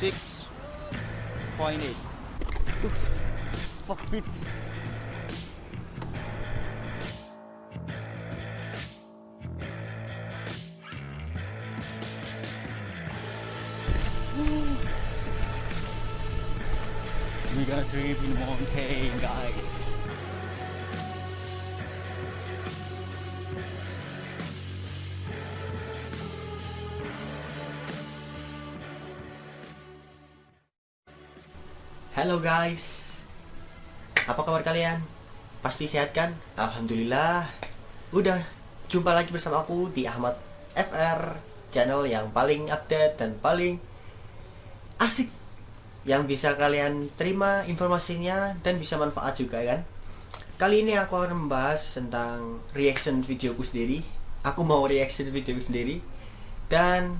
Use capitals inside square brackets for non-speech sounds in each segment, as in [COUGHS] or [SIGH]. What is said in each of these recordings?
6.8 Fuck bitch We're gonna trip in the mountain guys Halo guys. Apa kabar kalian? Pasti sehat kan? Alhamdulillah. Udah jumpa lagi bersama aku di Ahmad FR Channel yang paling update dan paling asik Yang bisa kalian terima informasinya dan bisa manfaat juga kan? Kali ini aku akan membahas tentang reaction videoku sendiri. Aku mau reaction videoku sendiri. Dan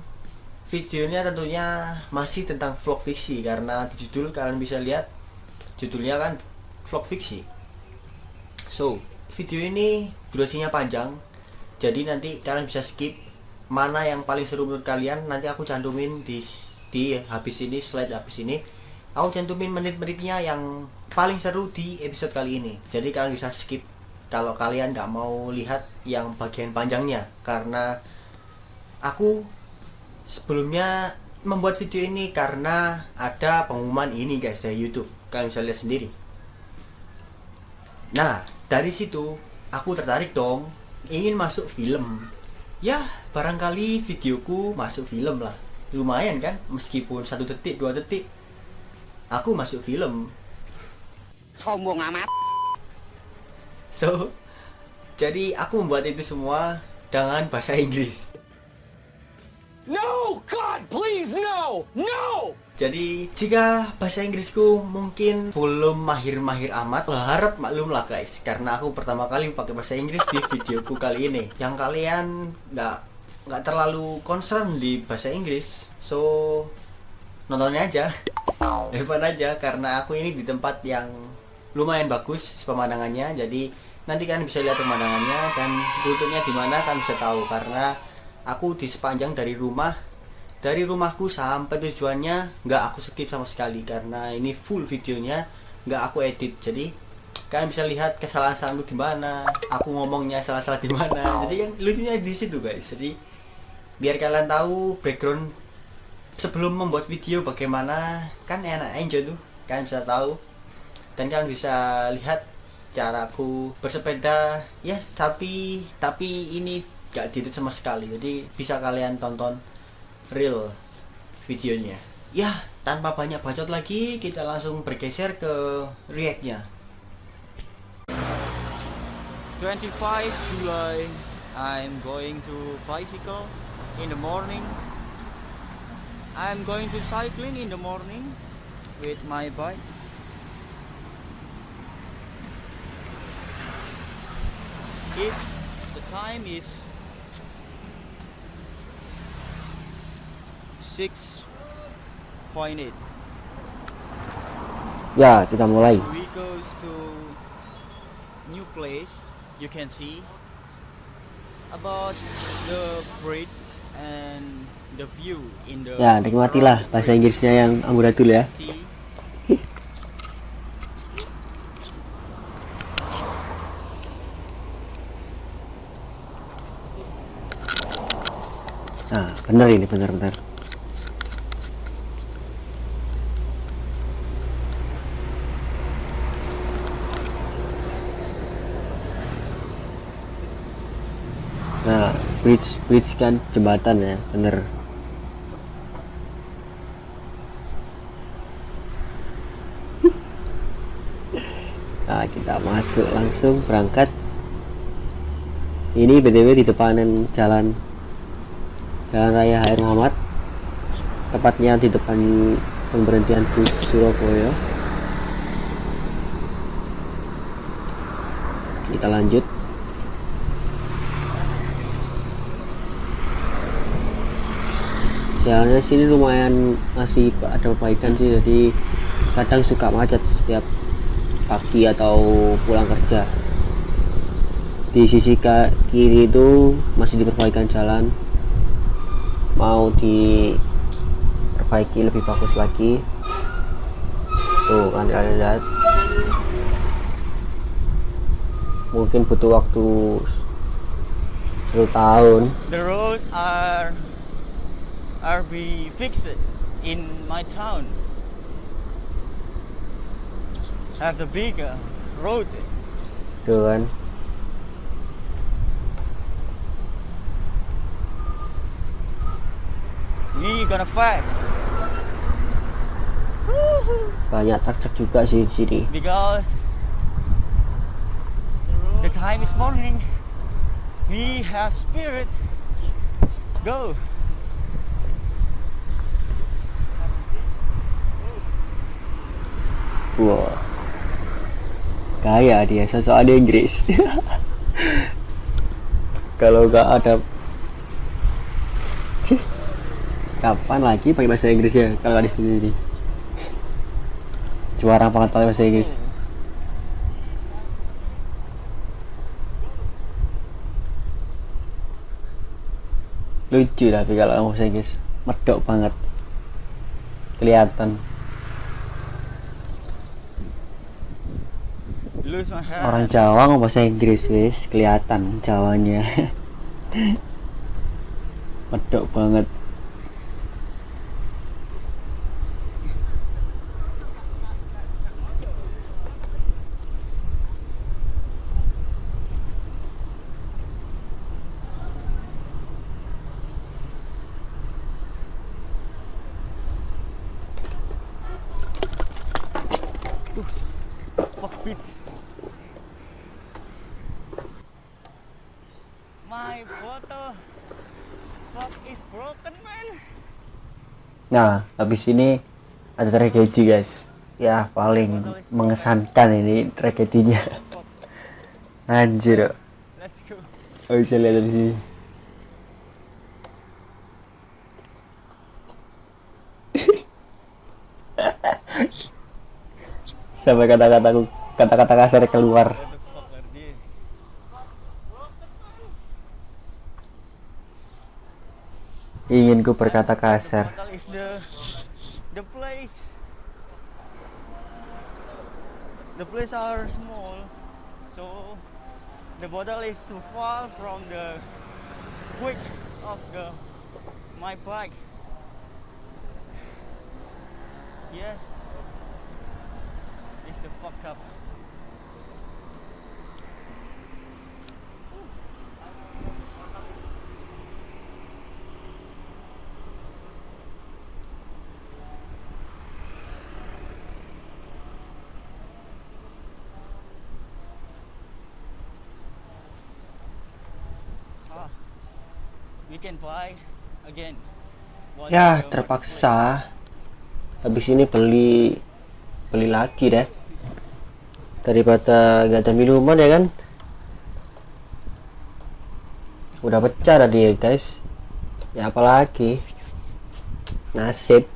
videonya tentunya masih tentang vlog fiksi karena di judul kalian bisa lihat judulnya kan vlog fiksi. So video ini durasinya panjang jadi nanti kalian bisa skip mana yang paling seru menurut kalian. Nanti aku cantumin di di habis ini slide habis ini. Aku cantumin menit-menitnya yang paling seru di episode kali ini. Jadi kalian bisa skip kalau kalian nggak mau lihat yang bagian panjangnya karena aku sebelumnya membuat video ini karena ada pengumuman ini guys dari YouTube. Kalian bisa lihat sendiri. Nah dari situ aku tertarik dong. Ingin masuk film. Ya barangkali videoku masuk film lah. Lumayan kan? Meskipun satu detik dua detik aku masuk film. Sombong amat. So jadi aku membuat itu semua dengan bahasa Inggris No, God, please, no, no! Jadi jika bahasa Inggrisku mungkin belum mahir-mahir amat, harap maklum lah guys, karena aku pertama kali pakai bahasa Inggris di videoku kali ini. Yang kalian nggak nggak terlalu concern di bahasa Inggris, so nontonnya aja, [LAUGHS] Evan aja, karena aku ini di tempat yang lumayan bagus pemandangannya, jadi nanti kalian bisa lihat pemandangannya dan rutenya di mana kalian bisa tahu karena aku di sepanjang dari rumah dari rumahku sampai tujuannya nggak aku skip sama sekali karena ini full videonya nggak aku edit. Jadi kalian bisa lihat kesalahan-kesalahanku di mana aku ngomongnya salah-salah di mana. Jadi yang lucunya di situ guys. Jadi biar kalian tahu background sebelum membuat video bagaimana kan enak aja tuh. Kalian bisa tahu dan kalian bisa lihat caraku bersepeda. Ya tapi tapi ini gak diedit sama sekali jadi bisa kalian tonton real videonya. Ya tanpa banyak bacot lagi kita langsung bergeser ke reactnya. 25 July I'm going to bicycle in the morning. I'm going to cycling in the morning with my bike. It's the time is 6.8 Ya, kita mulai. we goes to new place you can see about the bridge and the view in the Ya, nikmatilah bahasa Inggrisnya yang amburadul ya. Nah, bener ini, bener-bener. Nah, bridge bridge kan jembatan ya, bener. [LAUGHS] Nah, kita masuk langsung berangkat. Ini btw di depanan jalan Jalan Raya HR Muhammad tepatnya di depan pemberhentian Surabaya kita lanjut jalannya sini lumayan masih ada perbaikan sih jadi kadang suka macet setiap pagi atau pulang kerja. Di sisi kiri itu masih diperbaikan jalan. Mau di perbaiki lebih bagus lagi. Tuh kan kalian lihat. Mungkin butuh waktu satu tahun. The road are are be fixed in my town. Have the bigger road. tuh kan We gonna fast banyak truk juga sih di sini because the time is morning. We have spirit. Go. Wah. Kaya dia sosok ada Inggris. [LAUGHS] Kalau nggak ada Kapan lagi pakai bahasa Inggris ya kalau di sini ini? Juara banget pakai bahasa Inggris. Lucu tapi kalau bahasa Inggris medok banget. Kelihatan. Lose my hand. Orang Jawa ngomong bahasa Inggris wis kelihatan Jawanya. [LAUGHS] Medok banget. Fuck bitch. My bottle. Fuck is broken man. Nah, habis ini ada tragedi guys. Ya paling mengesankan ini tragedinya. [LAUGHS] Anjir. Oh, bisa lihat dari sini. [LAUGHS] Sampai kata-kataku kata-kata kasar keluar. Ingin ku berkata kasar. The place. The place are small, so the bottle is too far from the quick of the my bike. Yes, it's the fuck up. Ya terpaksa. Habis ini beli beli lagi deh. Daripada gak ada minuman ya kan. Udah pecah tadi ya guys. Ya apalagi. Nasib.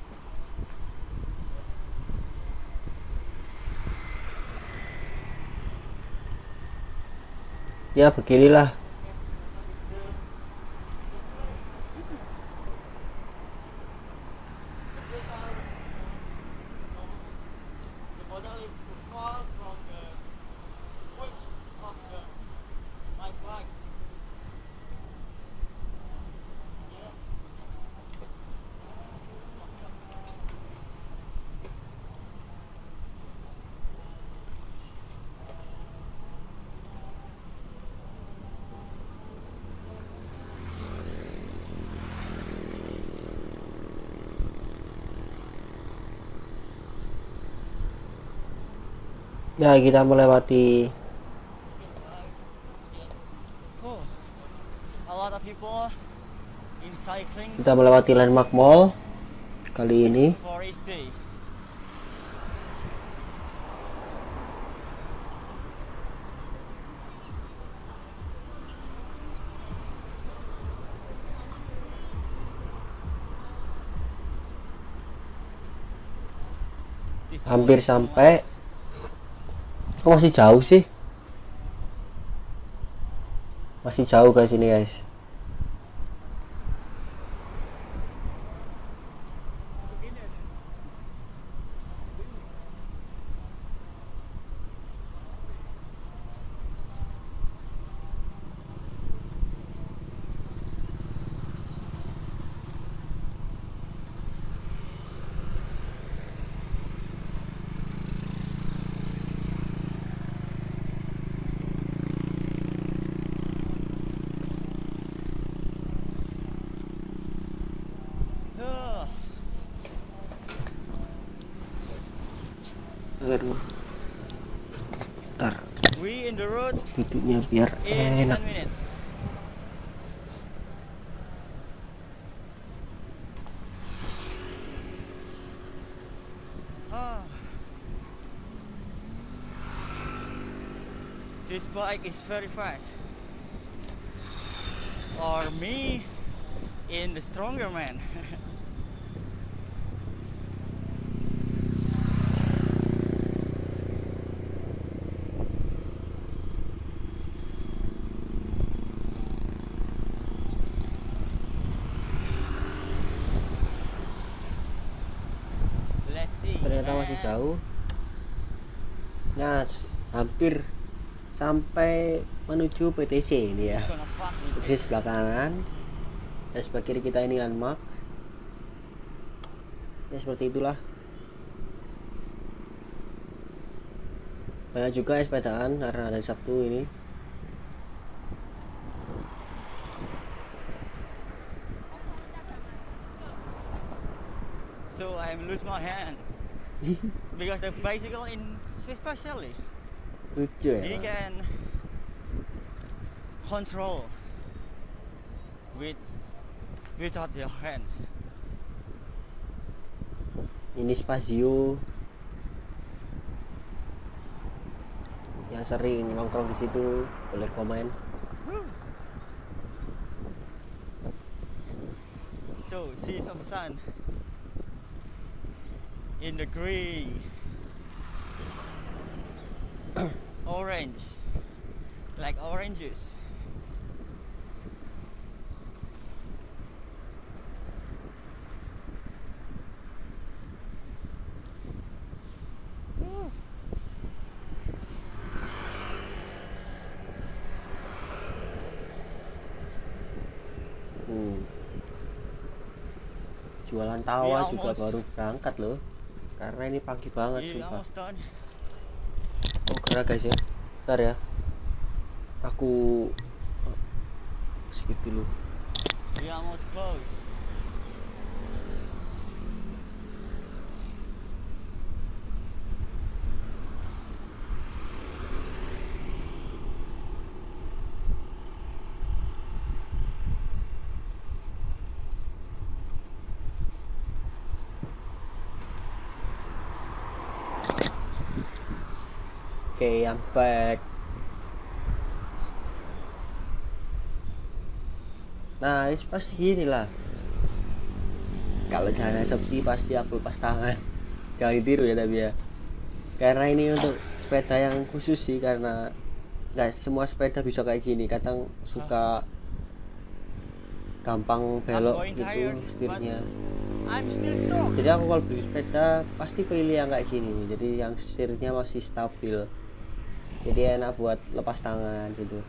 Ya beginilah The bottle is too far from the quick of the my bike. Yes. Ya kita melewati. Kita melewati landmark mall kali ini. Hampir sampai kok masih jauh sih? Masih jauh guys ini guys bike is very fast. Or me in the stronger man. Sampai menuju PTC ini ya. Di sebelah kanan. Dan sebelah kiri kita ini landmark. Ya seperti itulah. Banyak juga ya sepedaan karena hari Sabtu ini. So I'm lose my hand. [LAUGHS] Because the bicycle in especially lucu ya. He can control with without your hand. ini Spazio yang sering nongkrong di situ boleh komen. So see some sun in the green, orange, like oranges. Hmm. Jualan tawa We juga almost- baru berangkat loh. Karena ini pagi banget You sumpah. Oh gerak guys ya. Ntar ya. Aku oh, skip dulu. We almost close. Oke, I'm back. Nah, ini pasti gini lah. Kalau jalan sepi pasti aku lepas tangan. [LAUGHS] Jangan ditiru ya tapi ya. Karena ini untuk sepeda yang khusus sih karena nggak semua sepeda bisa kayak gini. Kadang suka gampang belok gitu setirnya. Jadi aku kalau beli sepeda pasti pilih yang kayak gini. Jadi yang setirnya masih stabil. Jadi enak buat lepas tangan gitu.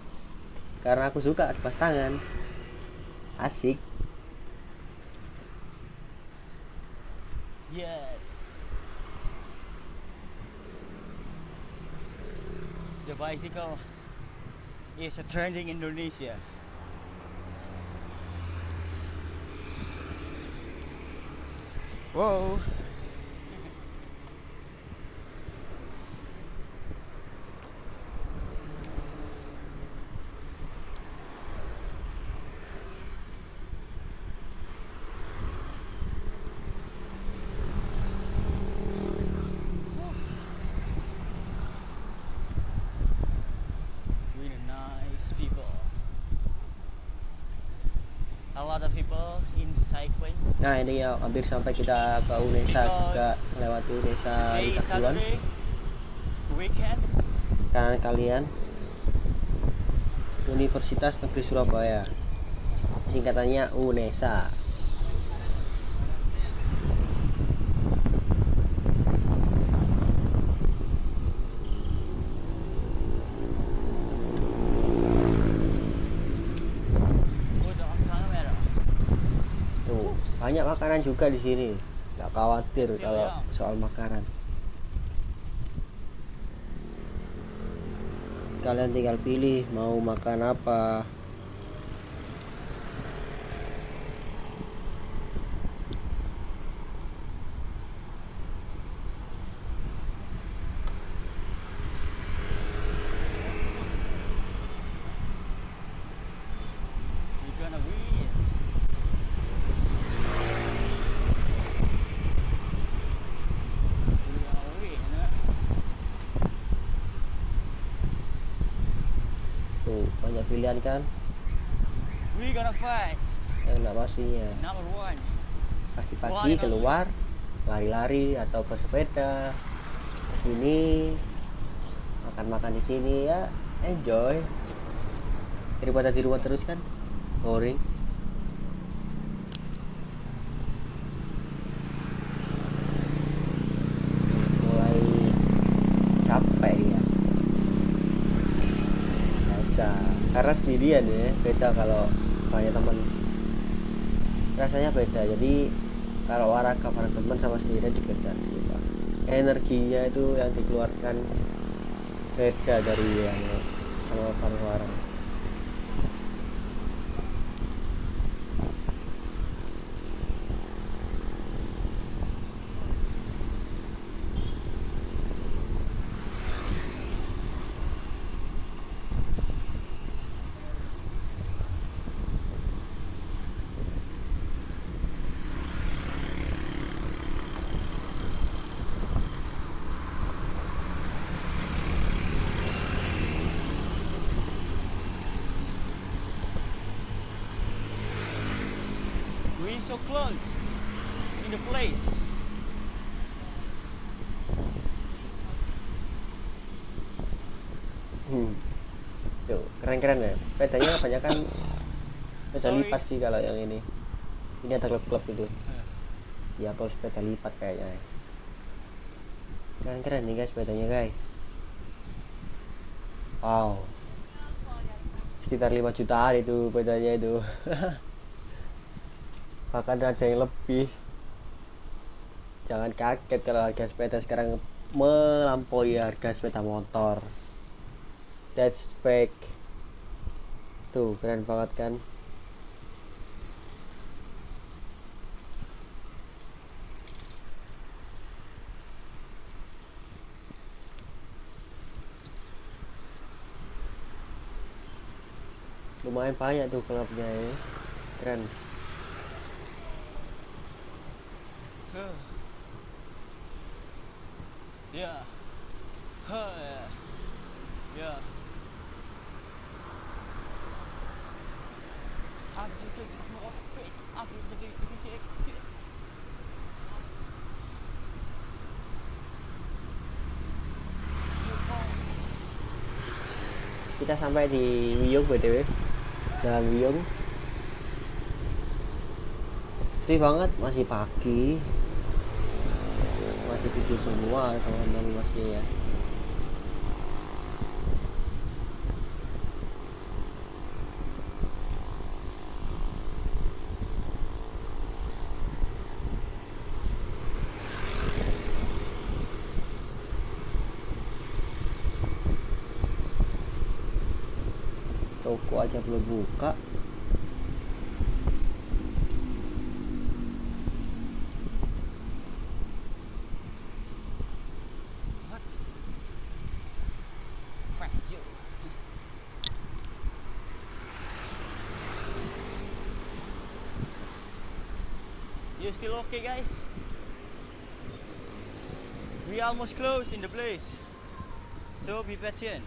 Karena aku suka lepas tangan. Asik. Yes. The bicycle is a trending Indonesia. Whoa. Really nice people. A lot of people in cycling. Nah ini ya hampir sampai kita ke Unesa juga melewati Unesa di weekend. Kanan kalian Universitas Negeri Surabaya. Singkatannya UNESA. Udah on kamera. Tuh, banyak makanan juga di sini. Nggak khawatir kalau soal makanan. Kalian tinggal pilih mau makan apa. Kan? We gonna fast. enak pastinya pagi-pagi keluar lari-lari atau bersepeda. Ke sini makan-makan di sini ya. Enjoy. Daripada di rumah terus kan boring mulai capek ya biasa karena sendirian ya beda kalau banyak teman rasanya beda. Jadi kalau olahraga bareng teman sama sendirian juga beda sih Pak. energinya itu yang dikeluarkan beda dari yang sama bareng orang We so close in the place. hmm. tuh keren-keren ya. Sepedanya banyak kan sepeda Sorry. lipat sih kalau yang ini. Ini ada klub-klub itu ya kalau sepeda lipat kayaknya. Keren-keren nih guys sepedanya guys. Wow. Sekitar 5 jutaan itu sepedanya itu. [LAUGHS] Bahkan ada yang lebih. Jangan kaget kalau harga sepeda sekarang melampaui harga sepeda motor. That's fake tuh keren banget kan? Lumayan banyak tuh klubnya ya. Keren. Yeah. Huh, yeah. Yeah. Aku juga mau fit. Aku jadi jadi fit. Sampai di Wiyung btw jalan Wiyung sepi banget masih pagi masih tidur semua teman-teman masih ya aja belum buka. You still okay, guys? We almost close in the place, so be patient.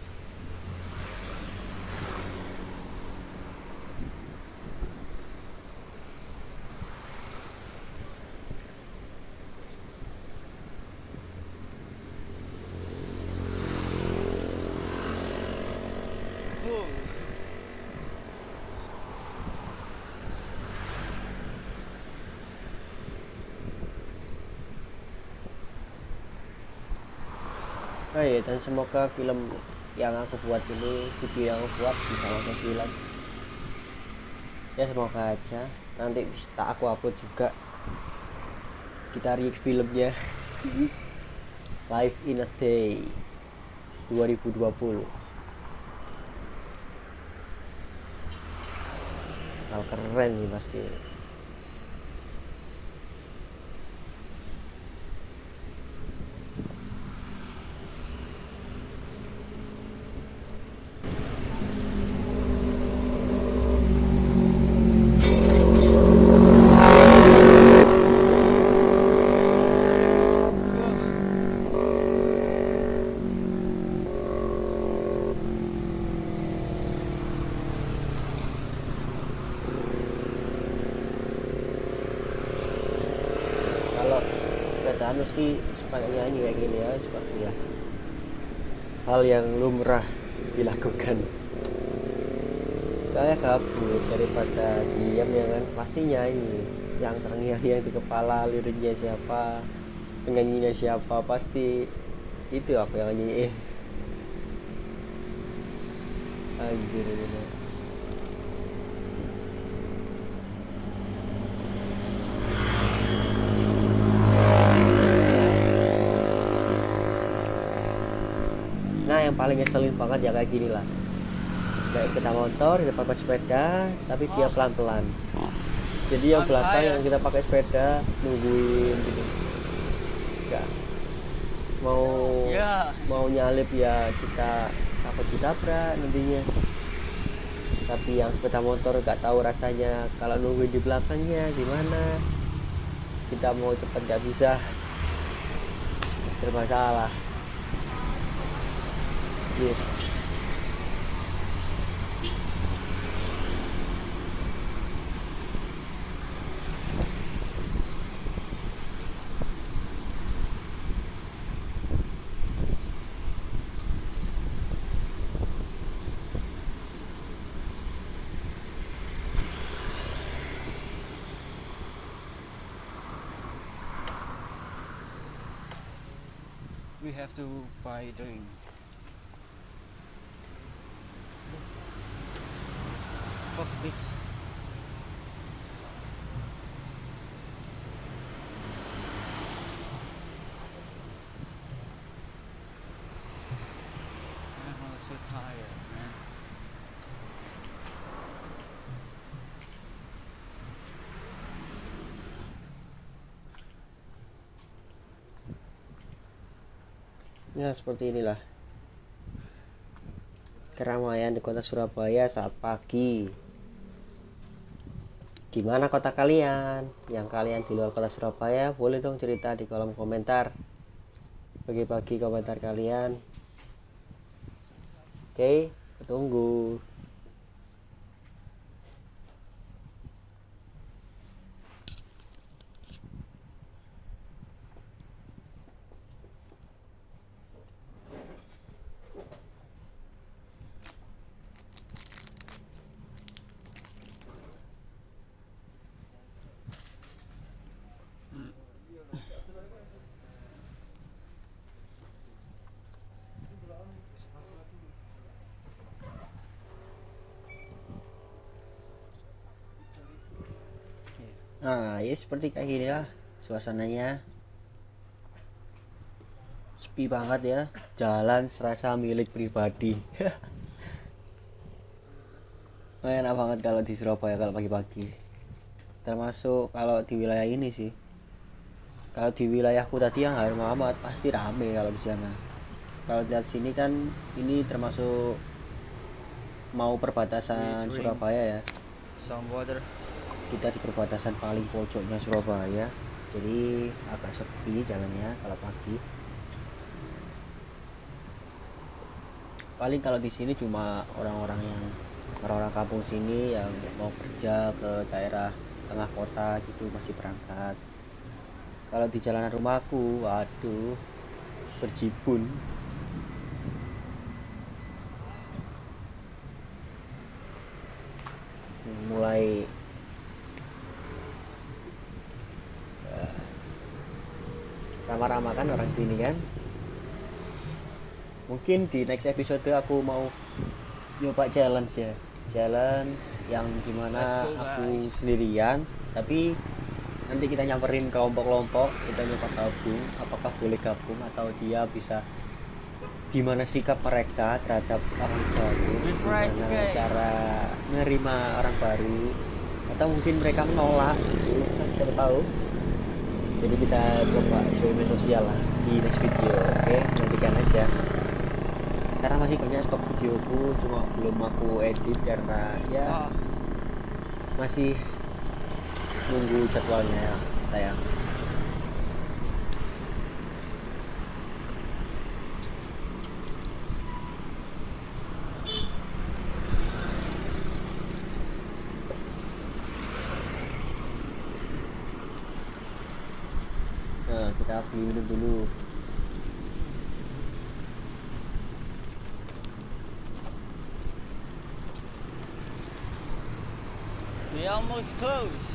Whoa. oh iya dan semoga film yang aku buat ini video yang aku buat bisa masuk film. Ya semoga aja. Nanti bisa aku upload juga. Kita react filmnya. [LAUGHS] Live in a day 2020 hal keren nih pasti sepedaan mesti pakai nyanyi kayak gini ya seperti ya. Hal yang lumrah dilakukan. Saya kabur daripada diam ya kan. Pasti nyanyi. Yang terngiang-ngiang di kepala liriknya siapa penyanyinya siapa pasti itu aku yang nyanyiin. Anjir ini nah yang paling ngeselin banget ya kayak gini lah. Kayak sepeda motor kita pakai sepeda tapi dia pelan pelan jadi yang belakang yang kita pakai sepeda nungguin gitu. Nggak. mau Ya. mau nyalip ya kita takut ditabrak nantinya. Tapi yang sepeda motor gak tahu rasanya kalau nungguin di belakangnya gimana. Kita mau cepet gak bisa. Serba salah We have to buy drink. Ya seperti inilah keramaian di kota Surabaya saat pagi. Gimana kota kalian? Yang kalian di luar kota Surabaya boleh dong cerita di kolom komentar. Bagi-bagi komentar kalian. Oke, tunggu. Nah, ya seperti kayak gini lah suasananya. Sepi banget ya. Jalan serasa milik pribadi. [LAUGHS] Oh, enak banget kalau di Surabaya kalau pagi-pagi. Termasuk kalau di wilayah ini sih. Kalau di wilayahku tadi yang Har Muhammad pasti rame kalau di sana. Kalau lihat sini kan ini termasuk mau perbatasan. Surabaya ya Some water. Kita di perbatasan paling pojoknya Surabaya. Jadi agak sepi jalannya kalau pagi. Paling kalau di sini cuma orang-orang yang orang-orang kampung sini yang mau kerja ke daerah tengah kota gitu masih berangkat. Kalau di jalanan rumahku waduh berjibun. Mulai ramah-ramah kan orang sini kan? Mungkin di next episode aku mau nyoba challenge ya. Challenge yang di mana go, aku sendirian tapi nanti kita nyamperin kelompok-kelompok kita nyoba gabung apakah boleh gabung atau dia bisa gimana sikap mereka terhadap orang baru gimana cara menerima orang baru atau mungkin mereka menolak gitu. Kan siapa tahu jadi kita coba eksperimen sosial lah di next video oke? Nantikan aja. Karena masih banyak stok videoku cuma belum aku edit karena ya Ah, masih nunggu jadwalnya ya sayang nah kita beli minum dulu We almost close.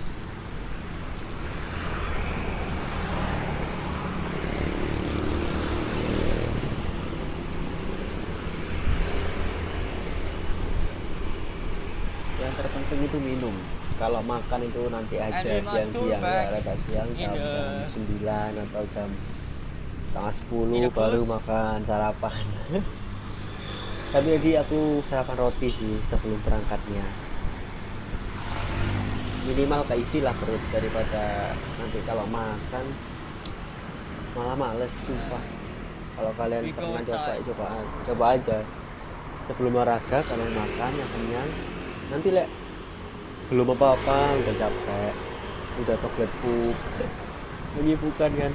yang terpenting itu minum kalau makan itu nanti aja siang-siang ya rada siang jam, jam 9 atau jam setengah In sepuluh the baru close. makan sarapan. [LAUGHS] Tapi tadi aku sarapan roti sih sebelum berangkatnya. Minimal keisi lah perut daripada nanti kalau makan malah males sumpah. Kalau kalian pernah coba coba coba aja. Sebelum olahraga kalian makan yang kenyang nanti lek belum apa-apa udah capek. Udah toilet pup. Menyibukkan kan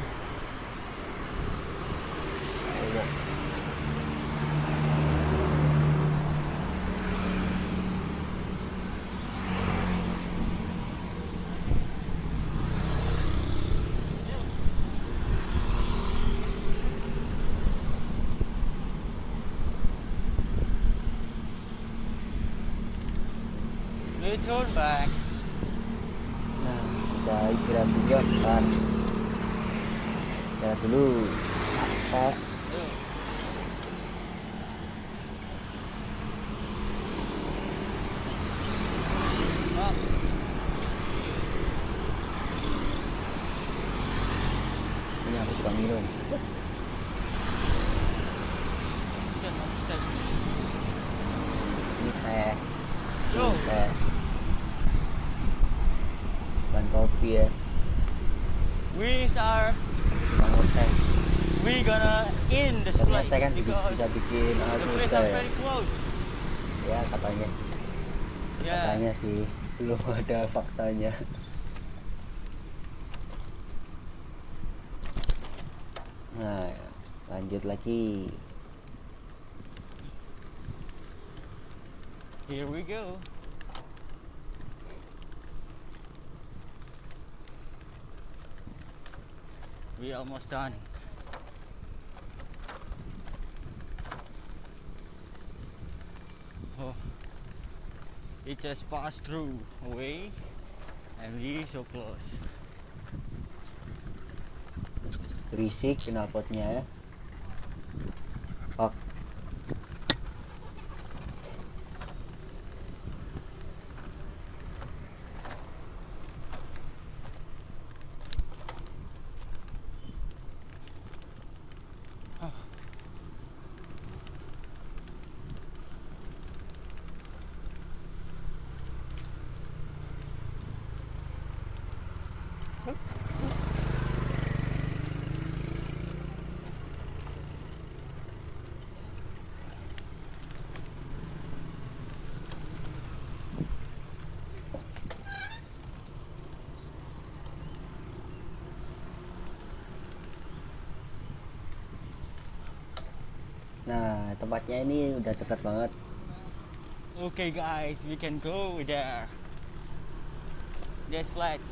enak We turn back. nah udah istirahat juga kan istirahat dulu apa Look. Up. ini aku suka minum Shit, I'm stuck. ini teh Yo. Ini teh bukan kopi ya We are bukan teh we gonna in this place ternyata kan juga because bisa bikin the aku place teh are very close. ya katanya Yeah. katanya sih belum faktanya nah lanjut lagi Here we go. We almost done. Oh, it just passed through away, we so close. berisik knalpotnya ya Fuck. nah tempatnya ini udah dekat banget Okay, guys, we can go there. There's flats.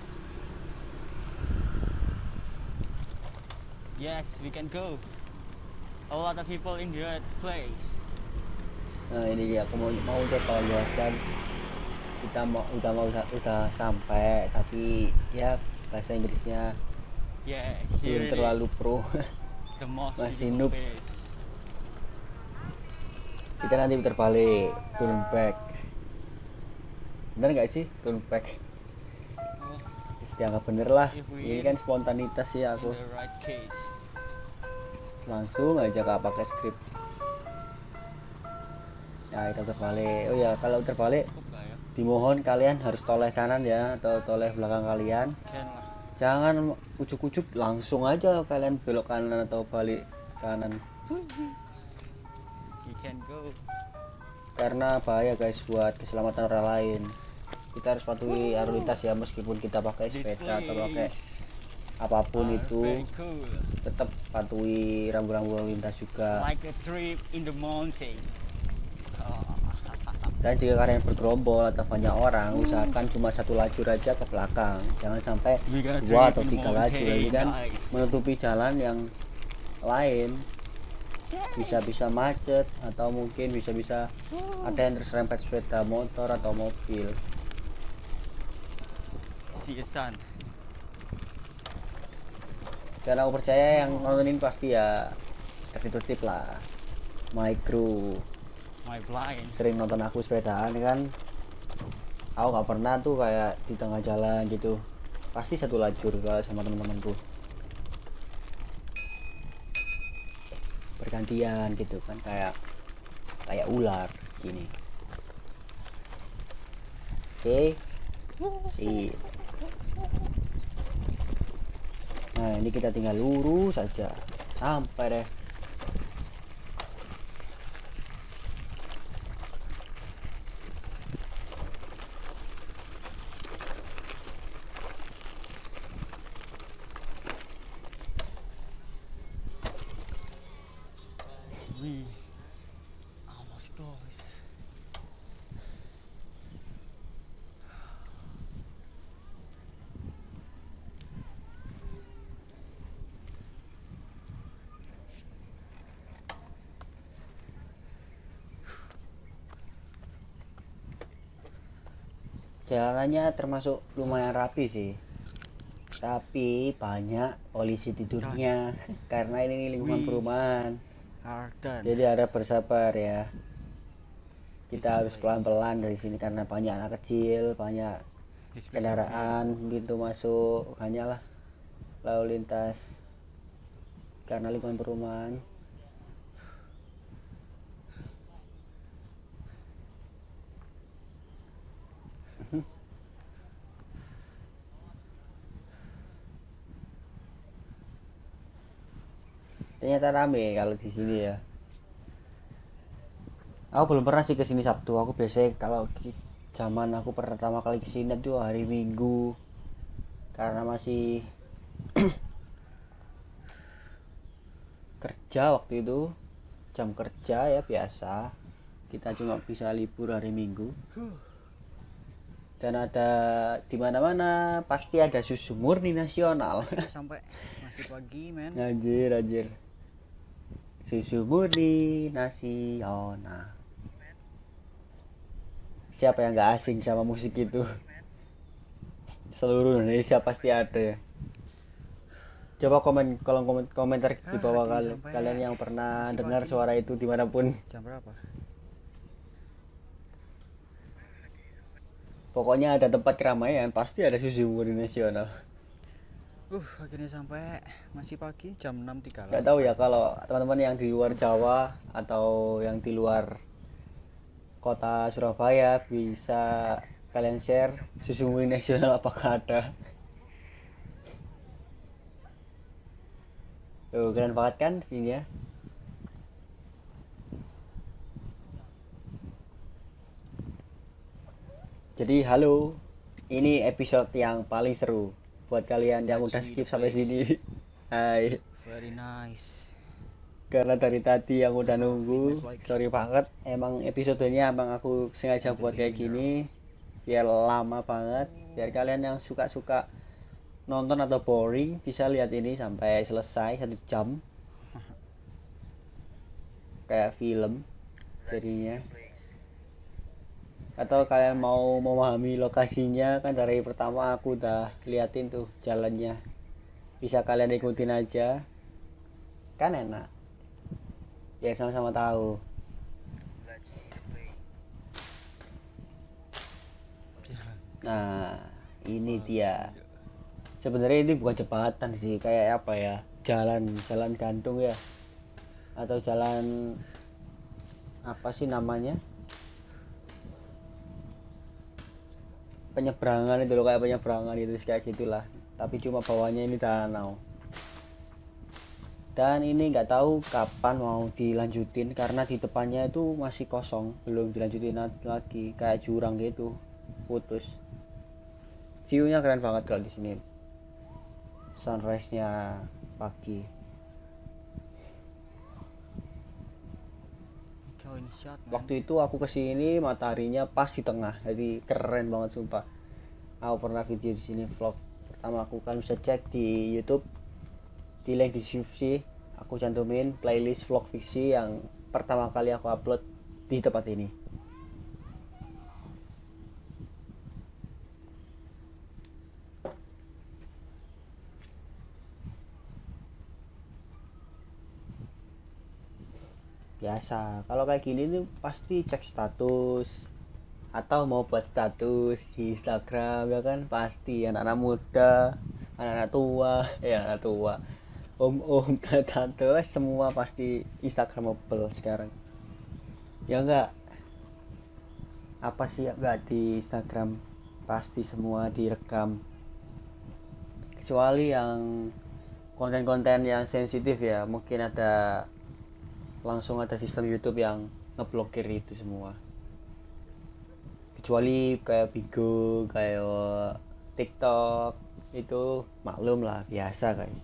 Yes, we can go. A lot of people in that place. nah ini dia aku mau mau coba luaskan kita mau udah mau udah sampai tapi ya bahasa Inggrisnya Yes, belum terlalu is. pro [LAUGHS] masih noob. place. Kita nanti putar balik turn back. Bener nggak sih turn back? Dianggap bener lah. Ini in- kan spontanitas sih in aku right langsung aja gak pakai script. Ya kita putar balik. Oh ya kalau putar balik Cukup gak ya? dimohon kalian harus toleh kanan ya atau toleh belakang kalian. Jangan ucuk-ucuk langsung aja kalian belok kanan atau balik kanan can go. karena bahaya guys buat keselamatan orang lain kita harus patuhi arus lintas ya meskipun kita pakai sepeda atau pakai apa pun itu cool. tetap patuhi rambu-rambu lalu lintas juga Like a trip in the mountain. Oh. [LAUGHS] dan jika kalian bergerombol atau banyak orang usahakan cuma satu lajur aja ke belakang jangan sampai dua atau tiga lajur jadi kan menutupi jalan yang lain bisa-bisa macet atau mungkin bisa-bisa ada yang terserempet sepeda motor atau mobil. Son. dan aku percaya yang nontonin pasti ya tertib-tertib lah. My crew. My blind. sering nonton aku sepedaan kan? Aku nggak pernah tuh kayak di tengah jalan gitu. Pasti satu lajur kalau sama teman-temanku bergantian gitu kan kayak kayak ular gini. Oke sip nah ini kita tinggal lurus saja. Sampai deh We almost close. jalanannya termasuk lumayan rapi sih. Tapi banyak polisi tidurnya. [LAUGHS] Karena ini lingkungan perumahan Arden. jadi harap bersabar ya. Kita harus pelan-pelan dari sini karena banyak anak kecil banyak kendaraan pintu masuk banyak lah. Lalu lintas. Karena lingkungan perumahan ternyata rame kalau di sini ya. Aku belum pernah sih ke sini Sabtu. Aku biasanya kalau zaman aku pertama kali ke sini tuh hari Minggu. Karena masih [CLEARS THROAT] kerja waktu itu. Jam kerja ya biasa. Kita cuma bisa libur hari Minggu. Dan ada di mana-mana pasti ada susu murni nasional. Sampai [LAUGHS] masih pagi, men. anjir anjir susu murni nasional siapa yang nggak asing sama musik itu? Seluruh Indonesia pasti ada. Ya coba komen kolom komen, komentar di Ah, bawah kalian sampai kalian yang pernah masih dengar pagi. suara itu di mana pun. Jam berapa? pokoknya ada tempat keramaian pasti ada susu murni nasional Uh, akhirnya sampai masih pagi jam 6.38. nggak tahu ya kalau teman-teman yang di luar Jawa atau yang di luar kota Surabaya bisa kalian share susu murni nasional apakah ada? Tuh keren banget kan ini ya? Jadi halo ini episode yang paling seru buat kalian yang udah skip sampai sini. [LAUGHS] hai. Very nice. karena dari tadi yang udah nunggu sorry banget. Emang episodenya emang aku sengaja buat kayak gini biar lama banget. Biar kalian yang suka-suka nonton atau boring bisa lihat ini sampai selesai satu jam. [LAUGHS] Kayak film jadinya atau kalian mau memahami lokasinya kan dari pertama aku udah liatin tuh jalannya. Bisa kalian ikutin aja. Kan enak. Biar sama-sama tahu. Nah ini dia. Sebenarnya ini bukan jembatan sih kayak apa ya? Jalan jalan gantung ya. Atau jalan apa sih namanya penyeberangan itu loh kayak penyeberangan itu kayak gitulah. Tapi cuma bawahnya ini danau. Dan ini nggak tahu kapan mau dilanjutin karena di depannya itu masih kosong belum dilanjutin la- lagi. Kayak jurang gitu putus. Viewnya keren banget kalau di sini. Sunrise nya pagi man. waktu itu aku ke sini mataharinya pas di tengah. Jadi keren banget sumpah. Aku pernah video di sini vlog pertama aku kan bisa cek di YouTube. Di link deskripsi aku cantumin playlist vlog fiksi yang pertama kali aku upload di tempat ini biasa. Kalau kayak gini tuh pasti cek status atau mau buat status di Instagram ya kan? Pasti anak-anak muda anak-anak tua [LAUGHS] ya anak tua. Om-om [LAUGHS] tante semua pasti Instagramable sekarang. Ya enggak? Apa sih enggak di Instagram? Pasti semua direkam. Kecuali yang konten-konten yang sensitif ya mungkin ada langsung ada sistem YouTube yang ngeblokir itu semua. Kecuali kayak Bigo kayak TikTok itu maklum lah biasa guys.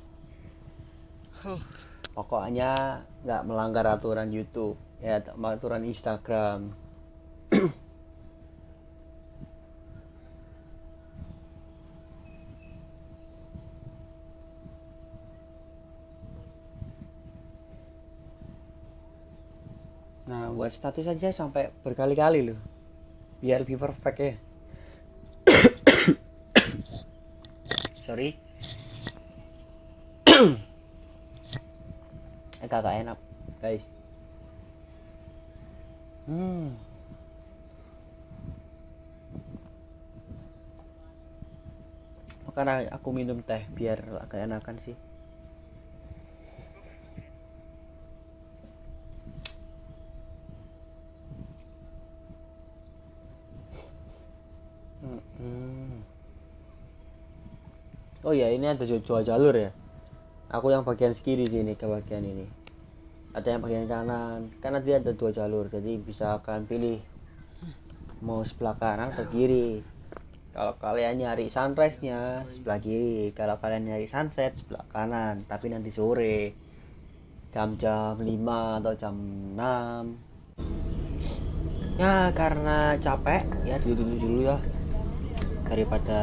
Pokoknya nggak melanggar aturan YouTube ya aturan Instagram [CLEARS THROAT] buat status aja sampai berkali-kali loh. Biar lebih perfect ya. Sorry. eh kakak enak, guys. Hmm. Makanya aku minum teh biar agak enakan sih. Hmm. Oh ya ini ada dua jalur ya. Aku yang bagian kiri sini ke bagian ini. Ada yang bagian kanan. Karena dia ada dua jalur, jadi bisa kalian pilih mau sebelah kanan atau kiri. Kalau kalian nyari sunrise-nya sebelah kiri, kalau kalian nyari sunset sebelah kanan, tapi nanti sore jam-jam 5 atau jam 6 ya karena capek ya duduk dulu ya daripada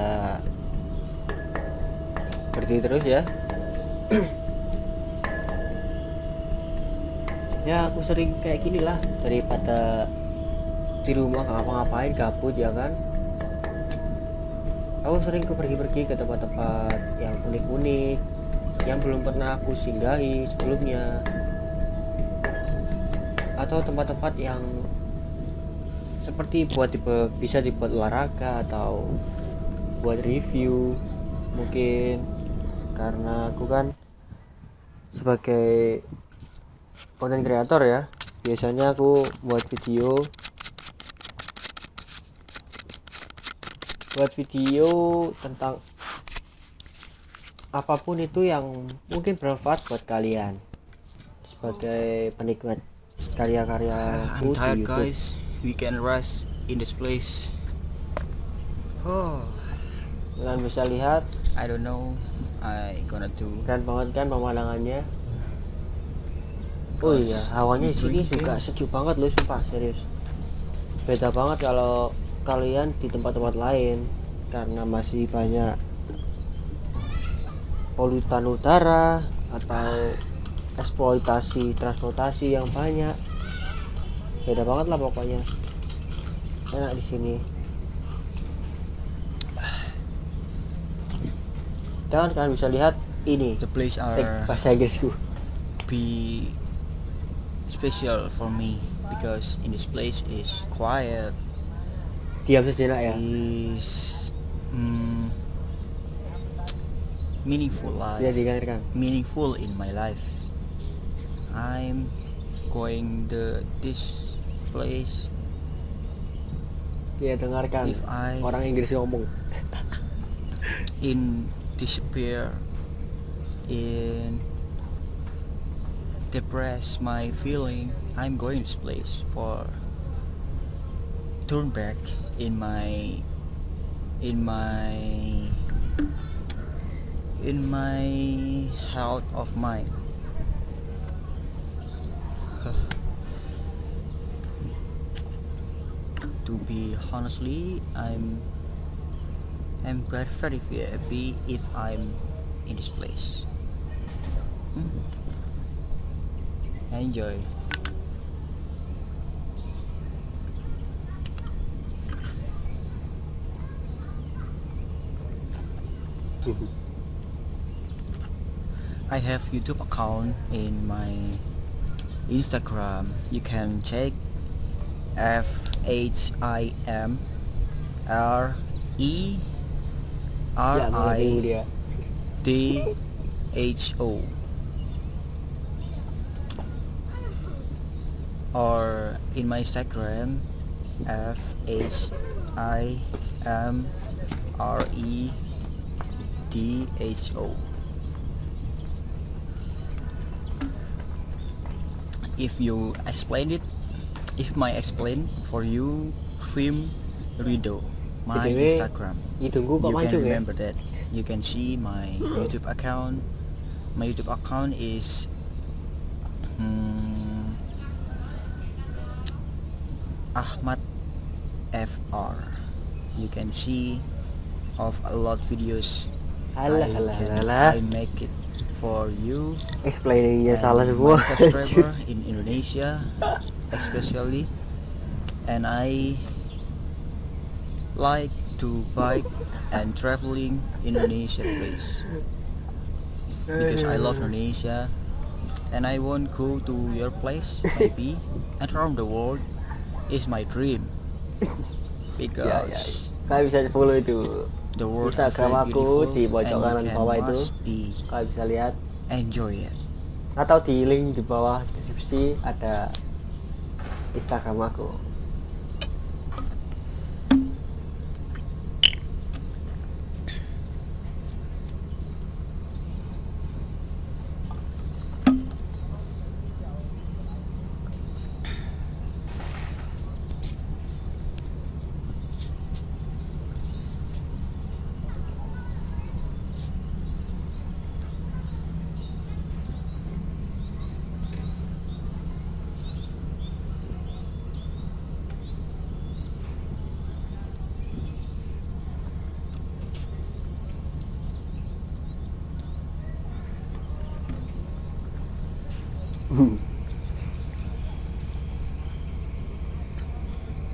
berdiri terus ya. [CLEARS THROAT] Ya aku sering kayak gini lah daripada di rumah ngapa-ngapain gabut ya kan? Aku sering ke pergi-pergi ke tempat-tempat yang unik-unik yang belum pernah aku singgahi sebelumnya. Atau tempat-tempat yang seperti buat tipe bisa dibuat olahraga atau buat review mungkin. Karena aku kan sebagai konten kreator ya biasanya aku buat video. Buat video tentang apa pun itu yang mungkin bermanfaat buat kalian. Sebagai penikmat karya-karya I'm tired guys we can rest in this place. Oh. Kalian bisa lihat. I don't know. I gonna do. Keren banget kan pemandangannya oh iya hawanya di sini juga sejuk banget loh sumpah serius. Beda banget kalau kalian di tempat-tempat lain karena masih banyak polutan udara atau eksploitasi transportasi yang banyak beda banget lah pokoknya. Enak di sini. Dan kalian bisa lihat ini. The place are bahasa Inggrisku. be special for me because in this place is quiet. Diam sejenak ya? Is mm, meaningful life. Tidak didengarkan. Meaningful in my life. I'm going the this place. Dia dengarkan. If i orang Inggris ngomong. [LAUGHS] In despair in depress my feeling i'm going this place for turn back in my in my in my health of mind [LAUGHS] to be honestly, I'm I'm very very happy if I'm in this place. Hmm. Enjoy. [LAUGHS] I have YouTube account in my Instagram. You can check F H I M R E R I. D H O or in my Instagram F H I M R E D H O if you explain it if my explain for you film Rido my BTW, Instagram. Hidungku kok you maju can ya? remember that. You can see my youtube account. My youtube account is hmm, ahmad fr you can see of a lot videos Alah, I, alah, can- alah. I make it for you. Explainingnya and salah semua. subscriber [LAUGHS] in Indonesia especially and I like to bike and traveling Indonesia place because I love Indonesia and I won't go to your place maybe [LAUGHS] and around the world is my dream because ya, ya. Kalian bisa follow itu. the world Instagram aku di pojok kanan bawah itu. Kalian bisa lihat enjoy it atau di link di bawah deskripsi ada Instagram aku.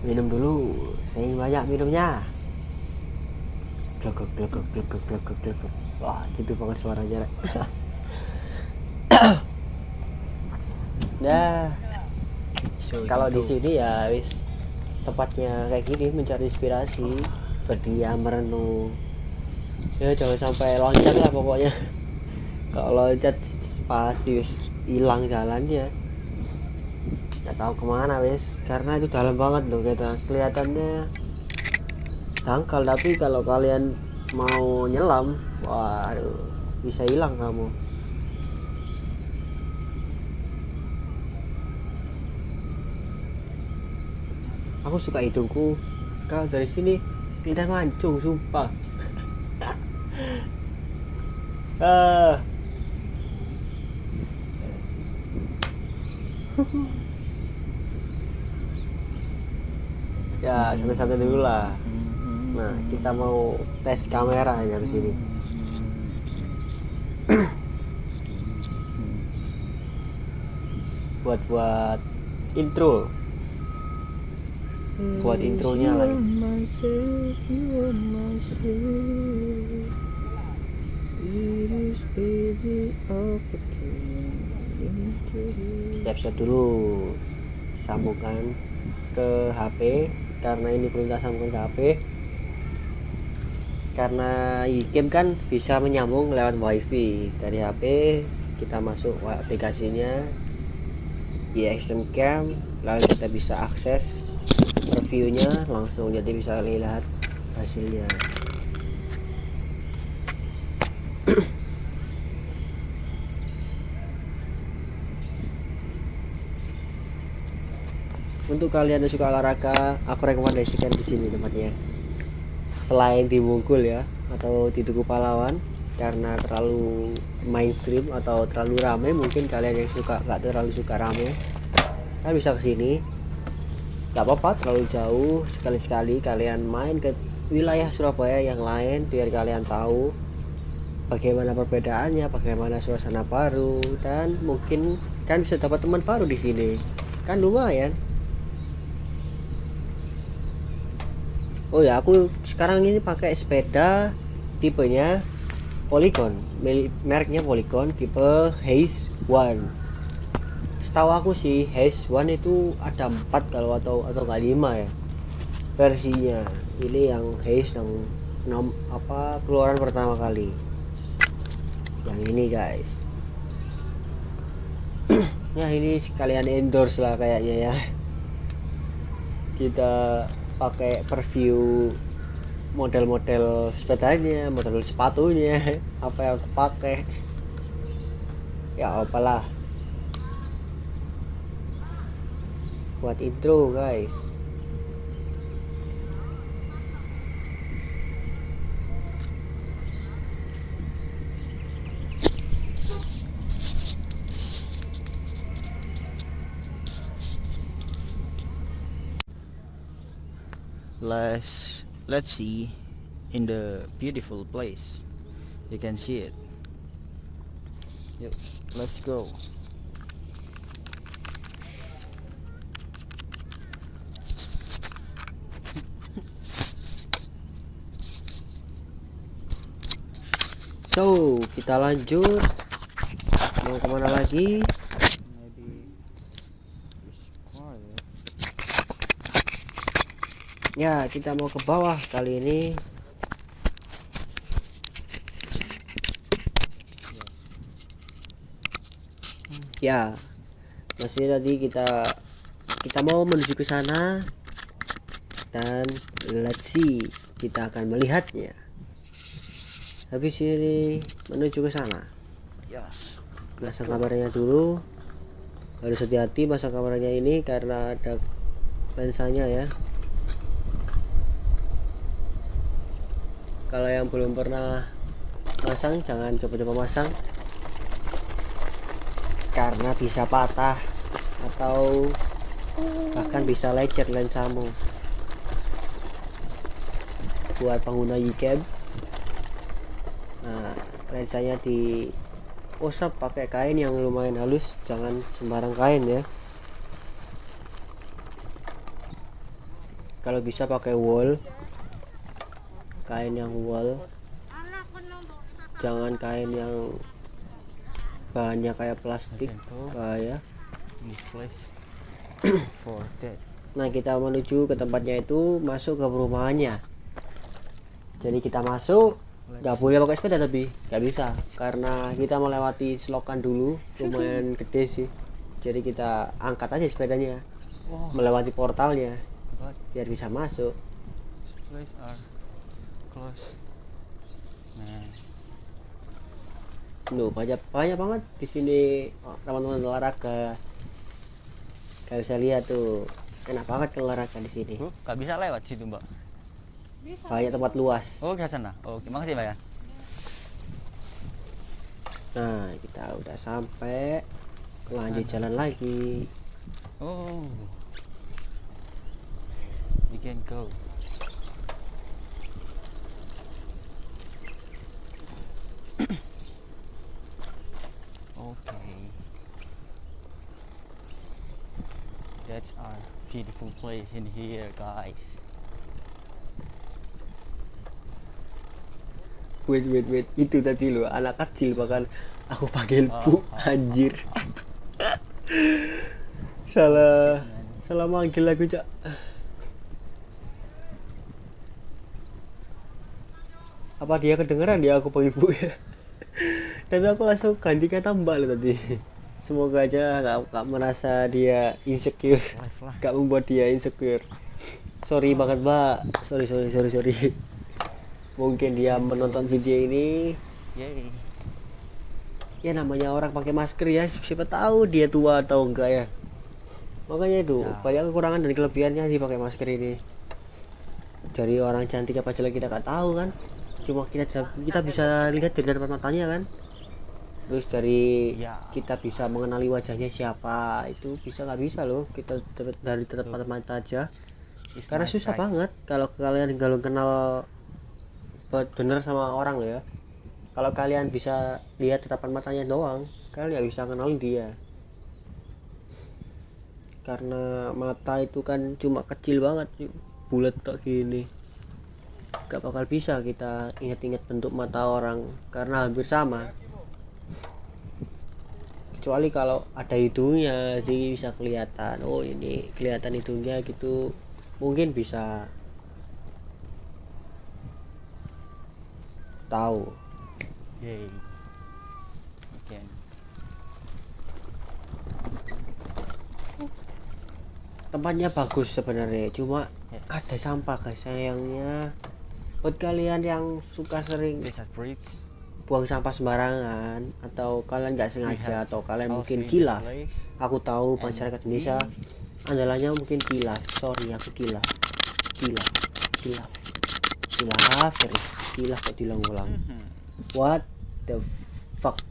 Minum dulu, saya banyak minumnya. Glekek, glekek, glekek, glekek, glekek. Wah, gitu banget suaranya. Rek. [COUGHS] nah, so kalau di sini ya wis tempatnya kayak gini mencari inspirasi, berdiam, merenung. Ya jangan sampai loncat lah pokoknya. Kalau loncat pasti wis hilang jalannya. Nggak tahu ke mana wis, karena itu dalam banget loh kita kelihatannya dangkal tapi kalau kalian mau nyelam, waduh bisa hilang kamu. Aku suka hidungku. Kalau dari sini kelihatan mancung, sumpah. [LAUGHS] ah. [LAUGHS] ya santai-santai dulu lah. Nah, kita mau tes kamera ya di sini. [CLEARS THROAT] Buat buat intro. Buat intronya lagi. Siap-siap dulu. Sambungkan ke HP karena ini perintah sambungkan ke HP karena game kan bisa menyambung lewat wifi. Dari HP kita masuk aplikasinya IXM Cam lalu kita bisa akses reviewnya langsung jadi bisa lihat hasilnya. Untuk kalian yang suka olahraga aku rekomendasikan di sini tempatnya selain di Bungkul ya atau di Tugu Pahlawan karena terlalu mainstream atau terlalu ramai mungkin kalian yang suka nggak terlalu suka ramai kalian bisa ke sini. Nggak apa-apa terlalu jauh sekali-sekali kalian main ke wilayah Surabaya yang lain biar kalian tahu bagaimana perbedaannya bagaimana suasana baru dan mungkin kan bisa dapat teman baru di sini. Kan lumayan oh ya aku sekarang ini pakai sepeda tipenya Polygon. Mereknya Polygon tipe Haze One. Setahu aku sih Haze One itu ada empat kalau atau atau nggak lima ya versinya. Ini yang Haze yang nom apa keluaran pertama kali. Yang ini guys. [CLEARS THROAT] Ya ini sekalian endorse lah kayaknya ya. Kita pakai preview model-model sepedanya model sepatunya [LAUGHS] apa yang aku pakai. Ya apalah. Buat intro guys let's let's see in the beautiful place. You can see it. Yep let's go. [LAUGHS] So kita lanjut. Mau ke mana lagi maybe it's quiet ya kita mau ke bawah kali ini. Ya maksudnya tadi kita kita mau menuju ke sana. Dan let's see kita akan melihatnya. Habis ini menuju ke sana. Yes. Pasang kameranya dulu. Harus hati-hati pasang kameranya ini karena ada lensanya ya kalau yang belum pernah pasang jangan coba-coba pasang karena bisa patah atau bahkan bisa lecet lensamu. Buat pengguna Ycam nah lensanya di usap pakai kain yang lumayan halus jangan sembarang kain ya. Kalau bisa pakai wool kain yang wool jangan kain yang bahannya kayak plastik bahaya. [CLEARS THROAT] Nah kita menuju ke tempatnya itu masuk ke perumahannya. Jadi kita masuk nggak boleh pakai sepeda tapi nggak bisa. Karena kita melewati selokan dulu lumayan [LAUGHS] gede sih. Jadi kita angkat aja sepedanya oh. melewati portalnya biar bisa masuk close nah. Nuh, banyak banyak banget di sini oh, teman-teman olahraga. Kalian bisa lihat tuh enak banget olahraga di sini. Bu, nggak bisa lewat situ mbak? Banyak tempat luas. Oh ke sana? Oke makasih mbak ya. Nah kita udah sampai. Lanjut jalan lagi. Oh. We can go okay that's our beautiful place in here guys. Wait wait wait. Itu tadi loh anak kecil bahkan aku panggil bu Oh, oh, anjir [LAUGHS] salah salah manggil aku cak. Apa dia kedengeran dia aku panggil bu ya tapi aku langsung ganti kata mbak loh tadi. [LAUGHS] Semoga aja gak, gak merasa dia insecure. Gak membuat dia insecure. Sorry banget mbak. Sorry sorry sorry sorry. Mungkin dia menonton video ini. Ya namanya orang pakai masker ya. Siapa tahu dia tua atau enggak ya. Makanya itu Ya. banyak kekurangan dan kelebihannya sih pakai masker ini. Dari orang cantik apa jelek kita nggak tahu kan cuma kita kita bisa lihat dari depan matanya kan? Terus dari Ya. kita bisa mengenali wajahnya siapa itu bisa nggak bisa loh. Kita dari tatapan mata aja. It's karena nice, susah guys. banget kalau kalian kalau kenal be- bener sama orang loh ya. Kalau kalian bisa lihat tatapan matanya doang kalian nggak bisa kenalin dia. Karena mata itu kan cuma kecil banget bulat tok gini gak bakal bisa kita ingat-ingat bentuk mata orang karena hampir sama kecuali kalau ada hidungnya jadi bisa kelihatan oh ini kelihatan hidungnya gitu mungkin bisa tahu Yay. Okay. tempatnya bagus sebenarnya cuma Yes. ada sampah guys sayangnya buat kalian yang suka sering buang sampah sembarangan atau kalian nggak sengaja atau kalian mungkin in gila aku tahu masyarakat Indonesia andalanya mungkin gila sorry aku gila gila gila gila terus gila kok diulang-ulang Mhm. what the fuck?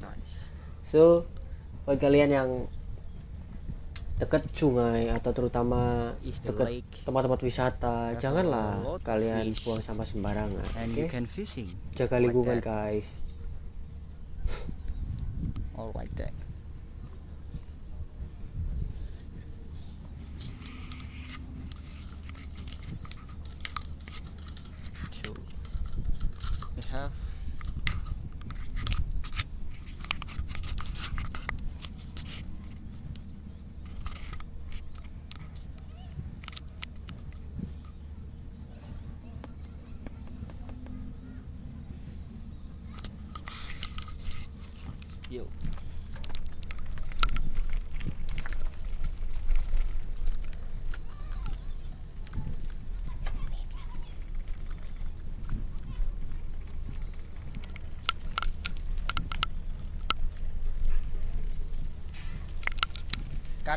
So buat kalian yang dekat sungai atau terutama dekat tempat-tempat wisata janganlah kalian buang sampah sembarangan oke? fishing. Jaga lingkungan guys. All like that. So we have Yo.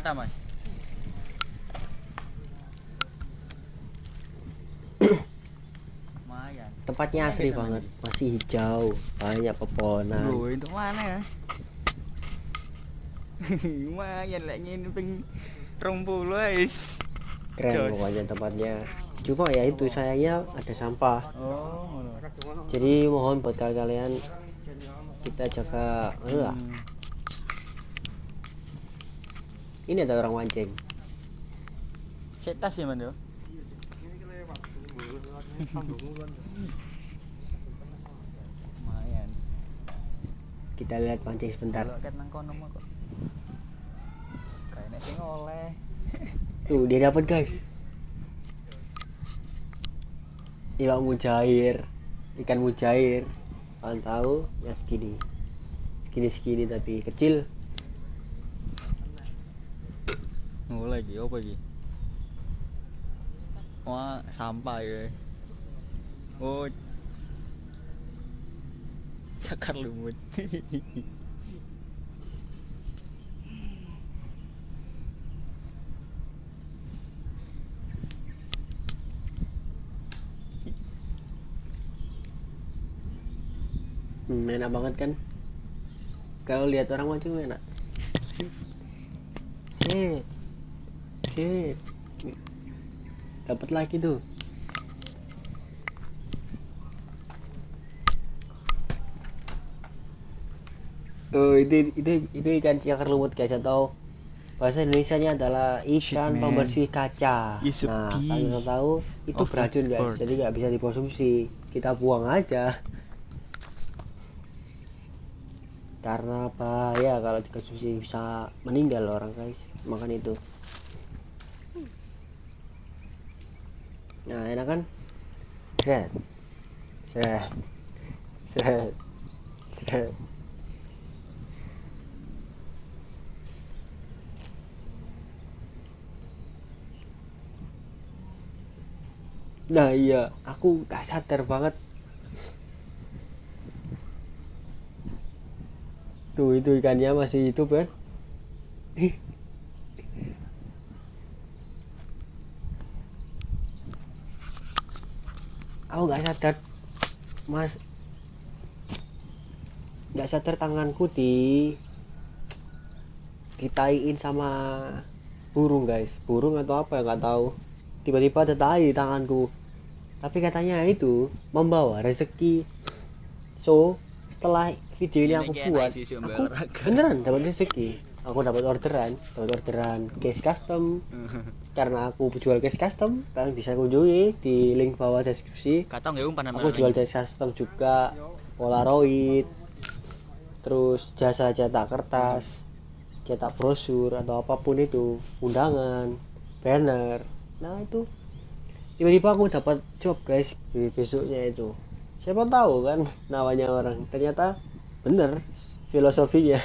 Kata mas. Lumayan. tempatnya asri kita banget masih hijau banyak pepohonan Loh, itu mana ya? [LAUGHS] Lumayan lah ini ping rong puluh guys. keren Jos. pokoknya tempatnya cuma ya itu sayangnya ada sampah Oh, jadi mohon buat kalian kita jaga lah Hmm. Ini ada orang mancing. Cek tas ya man yo. Lumayan. kita lihat mancing sebentar. [LAUGHS] Tuh dia dapat guys. Ikan mujair. Ikan mujair. Kalian tahu ya segini. Segini segini tapi kecil Oh lagi apa lagi? Wah, sampah ya. Oh. Cakar lumut. [LAUGHS] hmm, enak banget kan kalau lihat orang mancing enak sih sih dapat lagi tuh Oh itu itu itu ikan cakar lumut guys atau bahasa Indonesia-nya adalah ikan Shit, pembersih kaca. It's a Nah kalian tahu itu beracun guys, bird. jadi nggak bisa dikonsumsi. Kita buang aja. Karena bahaya kalau dikonsumsi bisa meninggal orang guys. Makan itu. Nah enak kan? Seret, seret, seret, seret. Nah iya, aku gak sadar banget. Tuh itu ikannya masih hidup kan? Aku gak sadar, Mas. nggak sadar tanganku di ditaiin sama burung guys. Burung atau apa ya nggak tahu. Tiba-tiba ada tai tanganku. Tapi katanya itu membawa rezeki. So setelah video ini aku buat aku beneran dapat rezeki aku dapat orderan dapat orderan case custom. [LAUGHS] Karena aku jual case custom kalian bisa kunjungi di link bawah deskripsi. Katong ya umpan aku jual jasa custom juga polaroid terus jasa cetak kertas cetak brosur atau apa pun itu undangan banner. Nah itu tiba-tiba aku dapat job guys di besoknya itu. Siapa tahu kan namanya orang. Ternyata bener filosofinya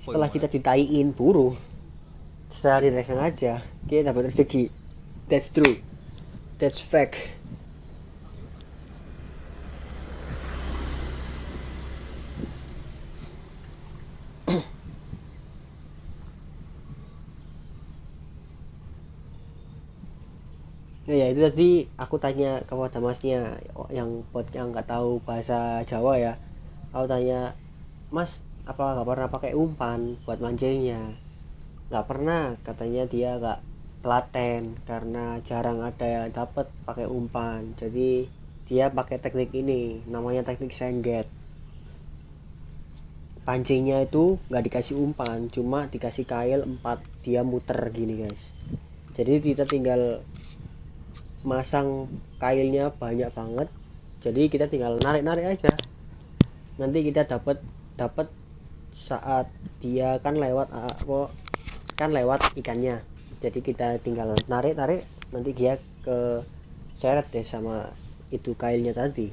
setelah kita ditaiin burung secara tidak sengaja kita dapat rezeki. That's true. That's fact. [CLEARS THROAT] Ya, ya itu tadi aku tanya kepada masnya yang buat yang nggak tahu bahasa Jawa ya. Aku tanya, Mas, apa nggak pernah pakai umpan buat mancingnya? Nggak pernah, katanya dia nggak telaten karena jarang ada yang dapat pakai umpan. Jadi dia pakai teknik ini, namanya teknik sengget. Pancingnya itu nggak dikasih umpan, cuma dikasih kail 4 dia muter gini guys. Jadi kita tinggal masang kailnya banyak banget jadi kita tinggal narik-narik aja nanti kita dapat dapat saat dia kan lewat apa kan lewat ikannya. Jadi kita tinggal narik-narik nanti dia ke seret deh sama itu kailnya tadi.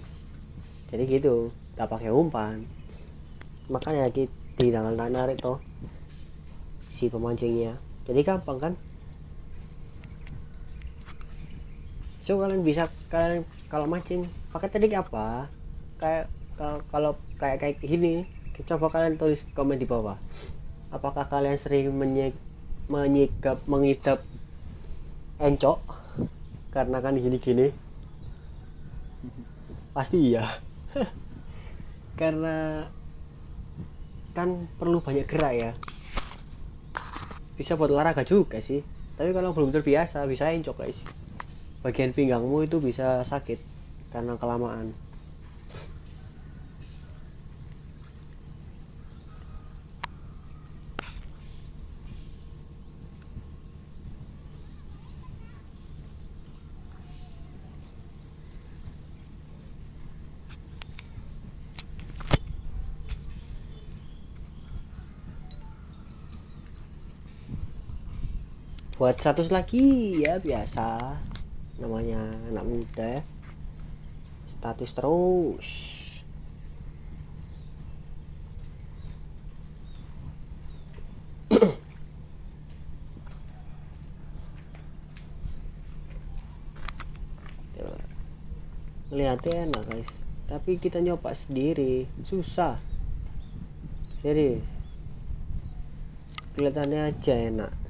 Jadi gitu tak pakai umpan. Makanya kita tinggal narik-narik toh si pemancingnya. Jadi gampang kan? So kalian bisa kalian kalau mancing pakai teknik apa? Kayak kalau kayak kayak gini coba kalian tulis komen di bawah. Apakah kalian sering menyik, menyikap mengidap encok? Karena kan gini-gini. Pasti iya. [LAUGHS] Karena kan perlu banyak gerak ya. Bisa buat olahraga juga sih. Tapi kalau belum terbiasa bisa encok guys. Bagian pinggangmu itu bisa sakit karena kelamaan buat status lagi ya biasa. Namanya anak muda. Ya status terus. [COUGHS] Ngeliatnya enak guys. Tapi kita nyoba sendiri. Susah. Serius. Kelihatannya aja enak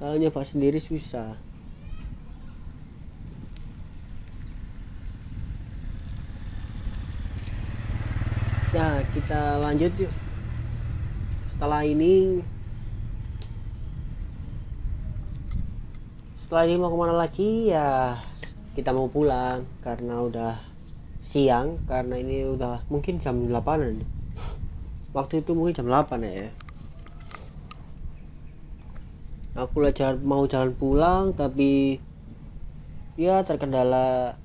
kalau nyoba sendiri susah. Nah kita lanjut yuk. Setelah ini setelah ini mau ke mana lagi? Ya kita mau pulang karena udah siang karena ini udah mungkin jam 8an waktu itu mungkin jam 8 ya aku lah jalan, mau jalan pulang tapi ya terkendala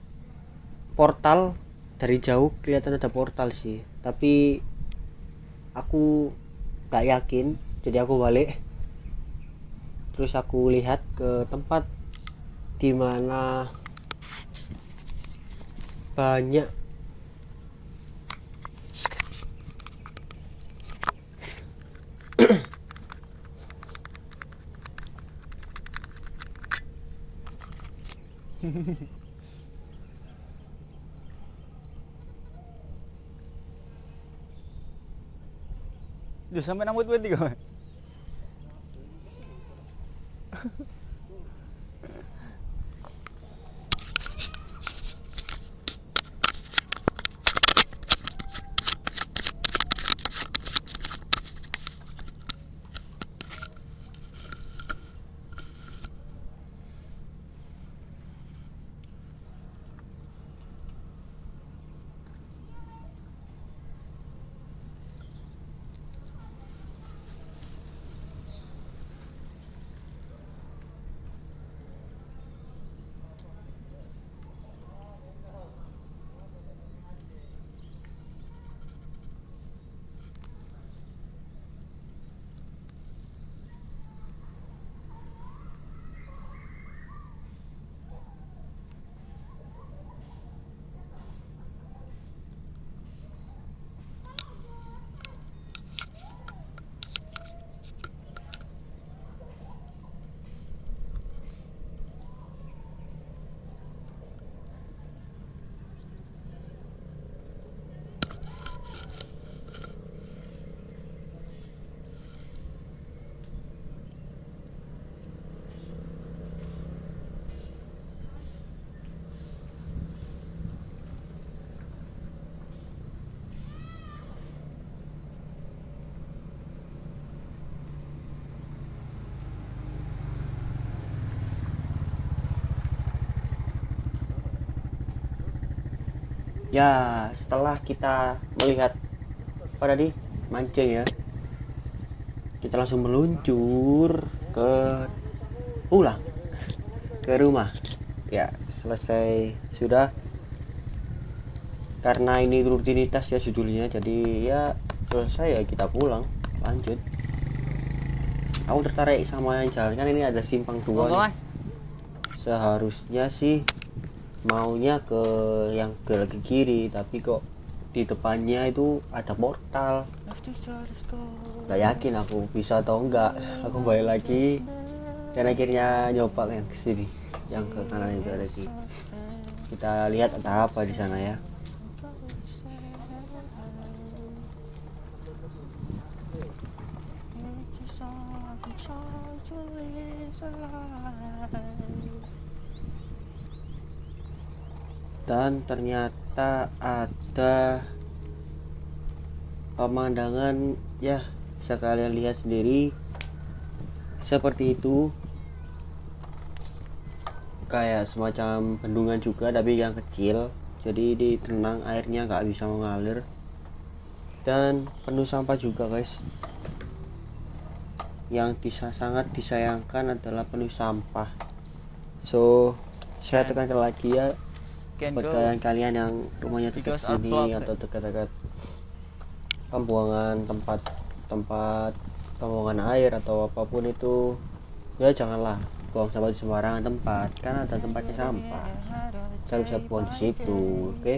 portal dari jauh kelihatan ada portal sih. Tapi aku gak yakin jadi aku balik. Terus aku lihat ke tempat di mana banyak Duh sampai namut buat tiga. Ya setelah kita melihat apa tadi? Mancing ya. Kita langsung meluncur ke pulang ke rumah. Ya selesai sudah. Karena ini rutinitas ya judulnya jadi ya selesai ya kita pulang. Lanjut. Aku tertarik sama yang jalan. Kan ini ada simpang dua nih. seharusnya sih maunya ke yang ke lagi kiri tapi kok di depannya itu ada portal. Nggak yakin aku bisa atau enggak aku balik lagi dan akhirnya nyoba yang ke sini yang ke kanan itu lagi kita lihat ada apa di sana ya dan ternyata ada pemandangan ya bisa kalian lihat sendiri. Seperti itu. Kayak semacam bendungan juga tapi yang kecil. Jadi di tenang airnya nggak bisa mengalir. Dan penuh sampah juga guys. Yang bisa sangat disayangkan adalah penuh sampah. So saya tekankan lagi ya buat kalian-kalian yang rumahnya dekat sini atau dekat-dekat pembuangan tempat tempat pembuangan air atau apa pun itu ya janganlah buang sampah di sembarangan tempat kan ada tempatnya sampah. Saya bisa buang di situ oke?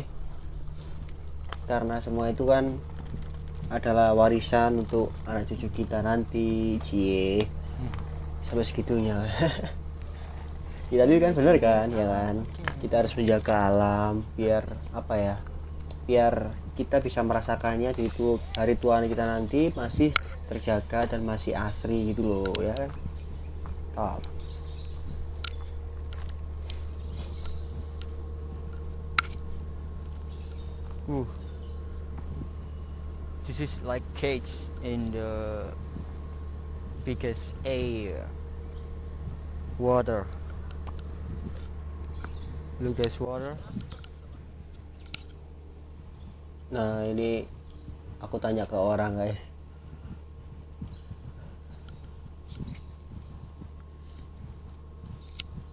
Karena semua itu kan adalah warisan untuk anak cucu kita nanti cie. Sampai segitunya. [LAUGHS] Ya tapi kan bener kan ya kan kita harus menjaga alam biar apa ya biar kita bisa merasakannya di itu hari tua kita nanti masih terjaga dan masih asri gitu loh ya kan top Ooh. This is like cage in the biggest air water. Look at water. nah ini aku tanya ke orang guys.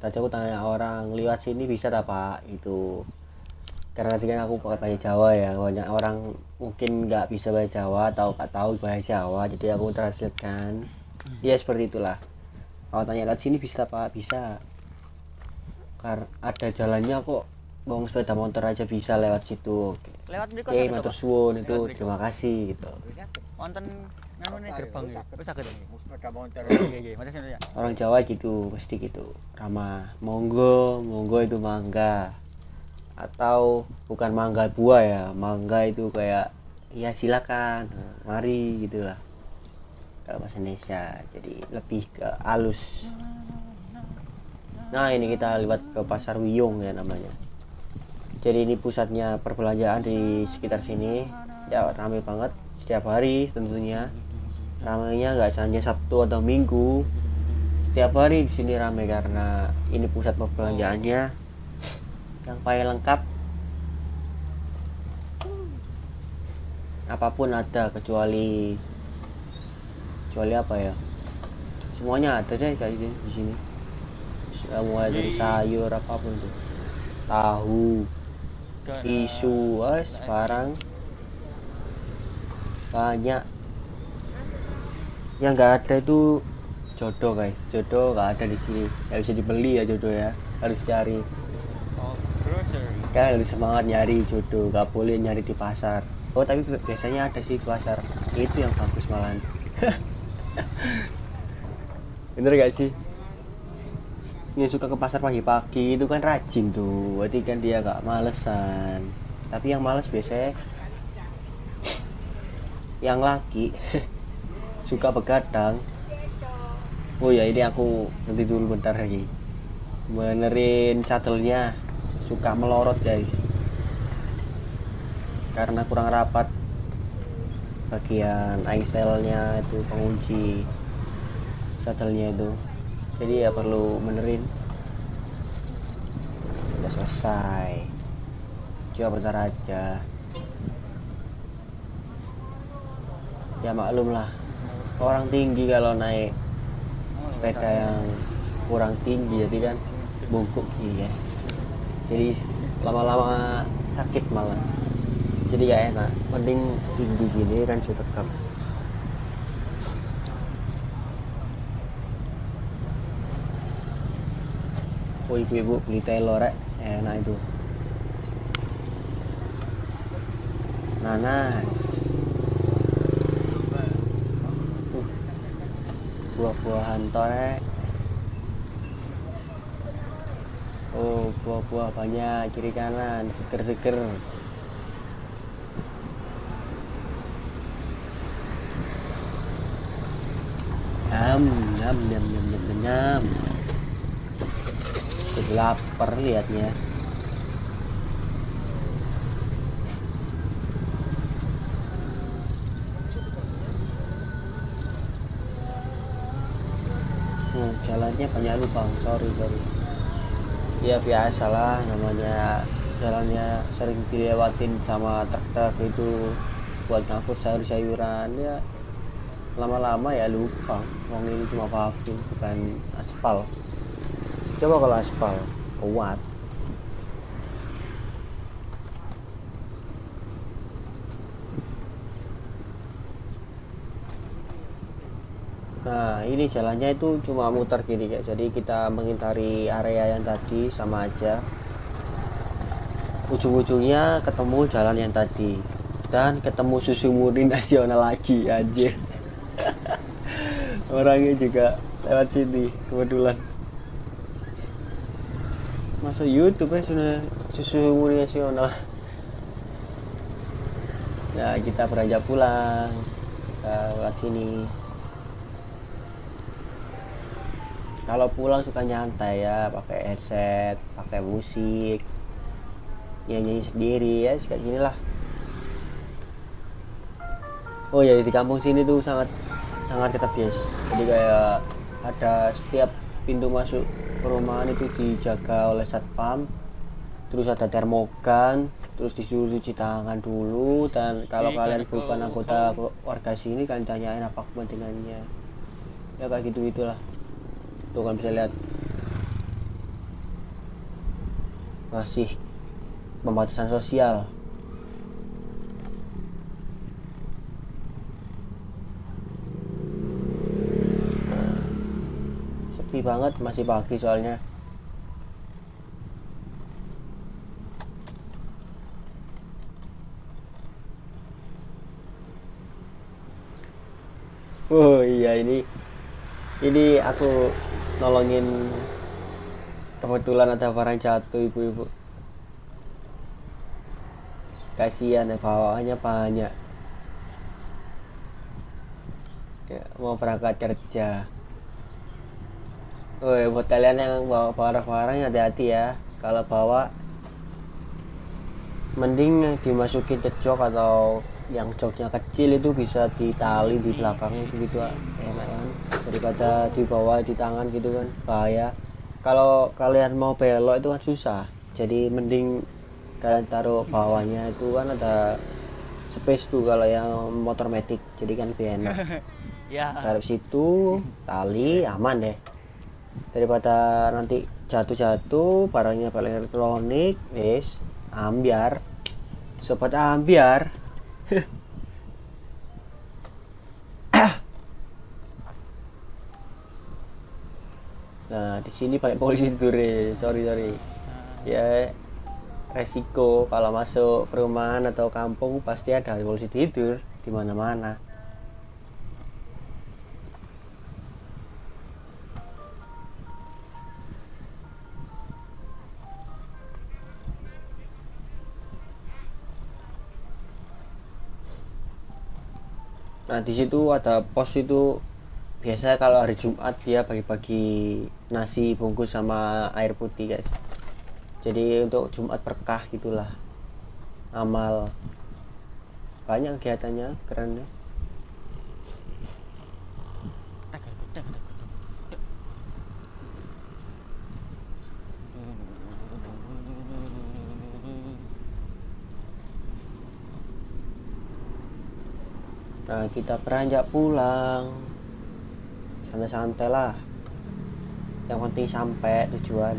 Tadi aku tanya orang lewat sini bisa tak pak? Itu. Karena tadi kan aku pakai bahasa Jawa ya banyak orang mungkin nggak bisa bahasa Jawa atau nggak tahu bahasa Jawa jadi aku translate dia seperti itulah. Kalau tanya lewat sini bisa pak? Bisa karena ada jalannya kok Bong sepeda motor aja bisa lewat situ oke Lewat mriko saged, matur suwun itu terima kasih gitu. Wonten gerbang ya. Wis saged. Sepeda motor. Nggih nggih, matur suwun ya. Orang Jawa gitu, pasti gitu. Ramah. Monggo, monggo itu mangga. Atau bukan mangga buah ya, mangga itu kayak ya silakan, mari gitulah. Kalau bahasa Indonesia, jadi lebih ke halus. Nah, ini kita lewat ke Pasar Wiyung ya namanya. Jadi ini pusatnya perbelanjaan di sekitar sini. Ya ramai banget setiap hari tentunya. Ramainya nggak hanya Sabtu atau Minggu. Setiap hari di sini ramai karena ini pusat perbelanjaannya yang paling lengkap. Apa pun ada kecuali kecuali apa ya? Semuanya ada deh kayak di sini. Sudah mulai dari sayur apa pun tuh. Tahu, tisu wes barang banyak. Yang nggak ada itu jodoh guys. Jodoh nggak ada di sini. Nggak bisa dibeli ya jodoh ya. Harus cari. Oh, kan harus semangat nyari jodoh. Nggak boleh nyari di pasar. Oh tapi bi- biasanya ada sih di pasar. Itu yang bagus malahan. [LAUGHS] Bener gak sih yang suka ke pasar pagi-pagi itu kan rajin tuh. Berarti kan dia gak malesan. Tapi yang males biasanya yang laki. [LAUGHS] Suka begadang. Oh ya ini aku nanti dulu bentar lagi. Benerin sadelnya suka melorot guys. Karena kurang rapat bagian engselnya itu pengunci sadelnya itu jadi ya perlu benerin. Udah selesai. Cuma bentar aja. Ya maklum lah. Orang tinggi kalau naik sepeda yang kurang tinggi jadi kan bungkuk yes jadi lama-lama sakit malah. Jadi gak enak. Mending tinggi gini kan saya tegap oh ibu-ibu beli telur rek. Enak itu. Nanas. Uh, buah-buahan torek oh buah-buah banyak kiri kanan seger-seger. Nyam, nyam, nyam, nyam, nyam, nyam, lapar liatnya. Hmm, jalannya banyak lubang, sorry, sorry. Ya biasalah namanya jalannya sering dilewatin sama truk-truk itu buat ngangkut sayur-sayuran ya lama-lama ya lupa wong ini cuma paving bukan aspal coba kalau aspal kuat. Nah ini jalannya itu cuma muter gini guys jadi kita mengintari area yang tadi sama aja. Ujung-ujungnya ketemu jalan yang tadi. Dan ketemu susu murni [LAUGHS] nasional lagi anjir. [LAUGHS] Orangnya juga lewat sini kebetulan masuk YouTube ya sudah susu nasional nah kita beranjak pulang lewat sini. Kalau pulang suka nyantai ya pakai headset pakai musik. Ya nyanyi sendiri. Ya kayak gini lah oh ya di kampung sini tuh sangat sangat ketat guys. Jadi kayak ada setiap pintu masuk perumahan itu dijaga oleh satpam. Terus ada termogan terus disuruh cuci tangan dulu dan kalau kalian bukan anggota warga sini kan tanyain apa kepentingannya ya kayak gitu itulah. Tuh kan bisa lihat. Masih pembatasan sosial sepi banget masih pagi soalnya. Oh iya ini ini aku nolongin kebetulan ada barang jatuh ibu-ibu. Kasihan ya bawaannya banyak. Ya, mau berangkat kerja Woi, buat kalian yang bawa barang-barang hati-hati ya. Kalau bawa mending dimasukin ke jok atau yang joknya kecil itu bisa ditali di belakangnya gitu enak kan daripada dibawa di tangan gitu kan bahaya. Kalau kalian mau belok itu kan susah. Jadi mending kalian taruh bawahnya itu kan ada space tuh kalau yang motor metik. Jadi kan lebih enak. [LAUGHS] Ya. Taruh situ tali aman deh daripada nanti jatuh-jatuh barangnya paling elektronik wis ambiar. Sobat ambiar. [COUGHS] Nah di sini pakai polisi dure sorry sorry. Ya resiko kalau masuk perumahan atau kampung pasti ada polisi tidur di mana-mana Nah di situ ada pos itu. Biasa kalau hari Jumat dia bagi-bagi nasi bungkus sama air putih guys. Jadi untuk Jumat berkah gitulah. Amal. Banyak kegiatannya keren ya. Kita beranjak pulang. Santai-santai lah. Yang penting sampai tujuan.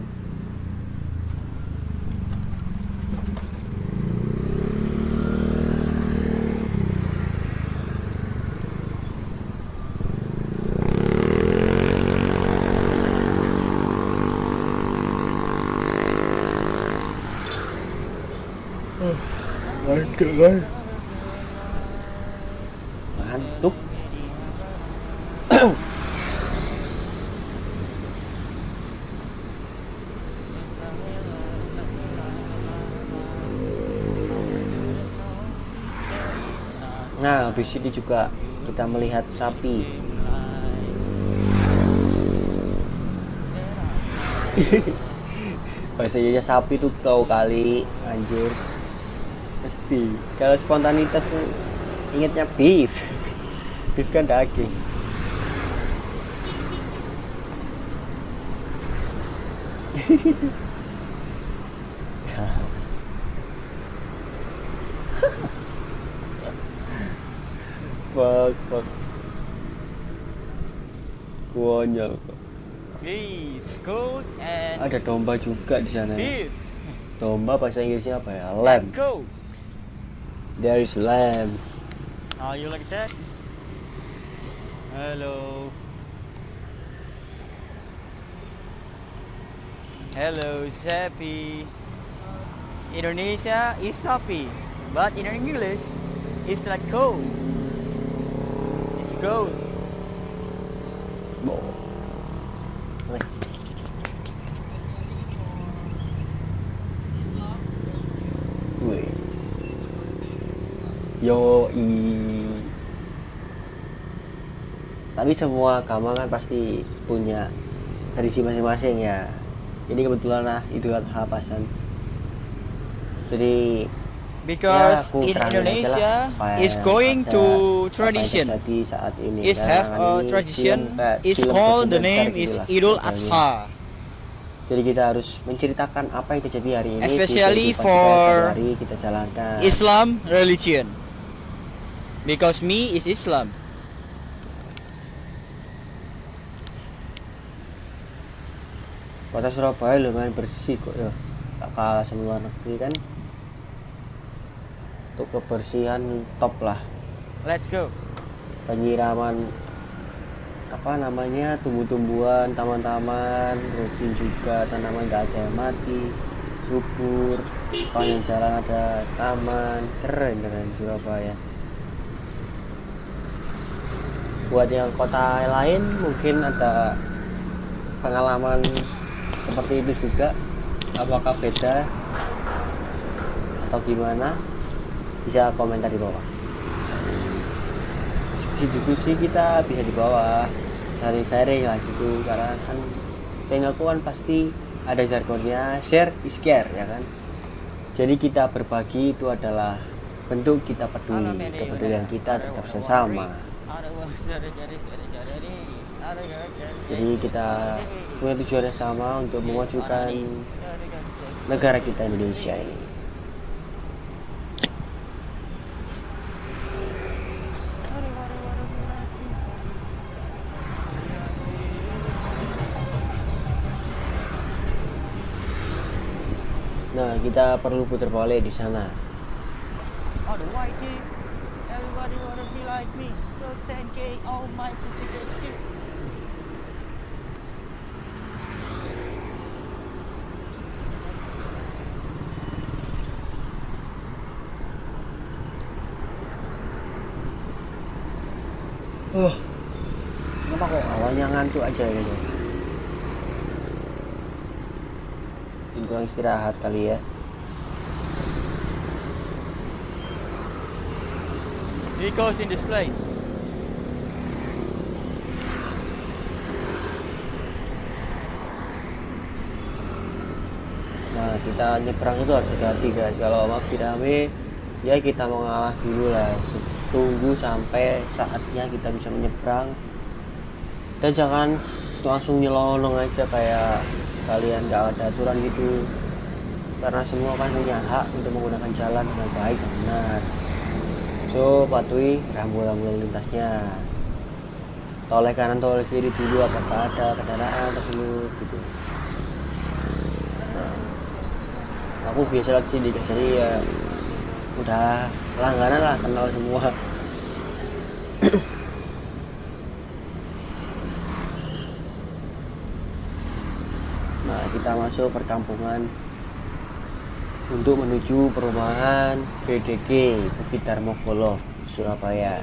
Ngantuk Di sini juga kita melihat sapi. [LAUGHS] Bahasa Indonesia sapi tuh kau kali, anjir. Pasti. Kalau spontanitas tuh ingetnya beef. [LAUGHS] Beef kan daging. fuck, [LAUGHS] fuck. Konyol. Beef, goat, and Ada domba juga di sana. Domba bahasa Inggrisnya apa ya? Lamb. There is lamb. Are you like that? Hello. Hello, Sapi. Indonesia is sapi, but in English, it's like goat. It's goat. Bo. Nice. Wih. Yo Tapi semua agama kan pasti punya tradisi masing-masing ya. Ini kebetulan lah Idul Adha pasan. Jadi Because ya, in lah Indonesia, apa is going to tradition. saat ini. Is have kan a ini tradition. film It's film called the name is Idul. Adha. Jadi kita harus menceritakan apa yang terjadi hari ini, Especially for sehari-hari kita jalankan. Islam religion. Because me is Islam. Kota Surabaya lumayan bersih kok ya. Tak kalah sama luar negeri kan. Untuk kebersihan top lah. Let's go. Penyiraman apa namanya tumbuh-tumbuhan, taman-taman, rutin juga tanaman gak ada yang mati, subur, sepanjang jalan ada taman, keren keren Surabaya. Buat yang kota lain mungkin ada pengalaman seperti itu juga, apakah beda atau gimana? Bisa komentar di bawah. Diskusi kita bisa di bawah. Sharing-sharing lah gitu karena kan channelku kan pasti ada jargonnya share is care ya kan? Jadi kita berbagi itu adalah bentuk kita peduli. Kepedulian kita tetap sesama jadi kita punya tujuan yang sama untuk memajukan negara kita Indonesia ini Nah, kita perlu putar balik di sana. Oh, the YG. Everybody wanna be like me. So 10k all my pussy get shit. Oh, kenapa kok ngantuk aja gitu? Mungkin kurang istirahat kali ya. Because in this place. Nah, kita nyebrang itu harus hati-hati guys. Kalau mau rame, ya kita mengalah dulu lah. Tunggu sampai saatnya kita bisa menyeberang. Dan jangan langsung nyelonong aja kayak kalian nggak ada aturan gitu. Karena semua kan punya hak untuk menggunakan jalan dengan baik dan benar. so patuhi rambu-rambu lalu lintasnya toleh kanan toleh kiri dulu apakah ada kendaraan tersebut gitu aku biasa guys jadi ya udah langganan lah kenal semua nah kita masuk perkampungan untuk menuju perumahan BDG Bukit Darmogolo Surabaya.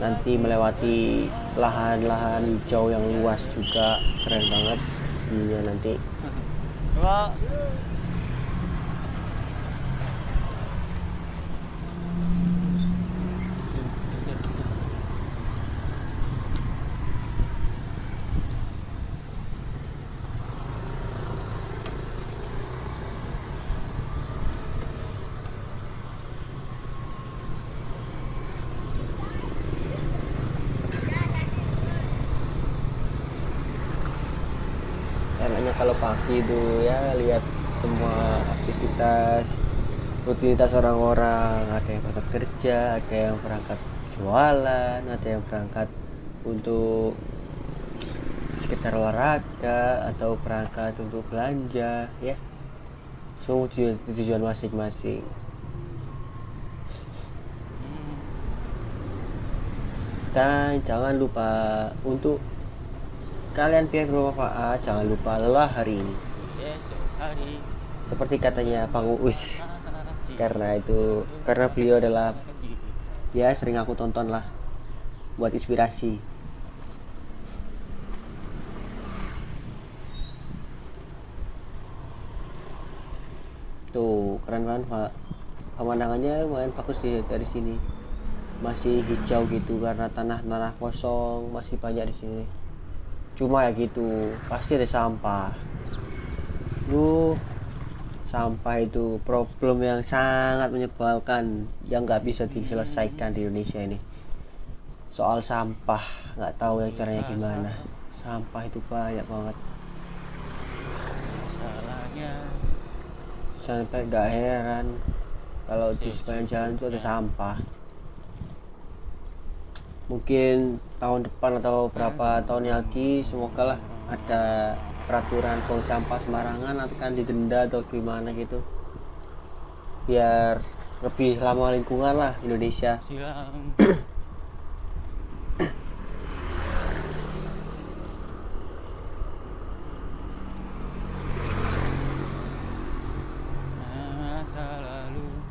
Nanti melewati lahan-lahan hijau yang luas juga keren banget. View-nya nanti Coba enaknya kalau pagi itu ya lihat semua aktivitas rutinitas orang-orang. Ada yang berangkat kerja ada yang berangkat jualan ada yang berangkat untuk sekitar olahraga atau berangkat untuk belanja ya. Semua tujuan, tujuan masing-masing. Dan jangan lupa untuk kalian pihak bermanfaat jangan lupa lelah hari ini. Seperti katanya Bang Uus. Karena itu karena beliau adalah ya sering aku tonton lah buat inspirasi. Tuh keren banget pak? Pemandangannya lumayan bagus sih dari sini. Masih hijau gitu karena tanah-tanah kosong masih banyak di sini cuma ya gitu pasti ada sampah. Lu sampah itu problem yang sangat menyebalkan yang nggak bisa diselesaikan di Indonesia ini. Soal sampah nggak tahu yang caranya gimana. Sampah itu banyak banget. Sampai nggak heran kalau di sepanjang jalan itu ada sampah. Mungkin tahun depan atau berapa tahun lagi semoga lah ada peraturan buang sampah sembarangan akan didenda atau gimana gitu. Biar lebih lama lingkungan lah Indonesia. Silang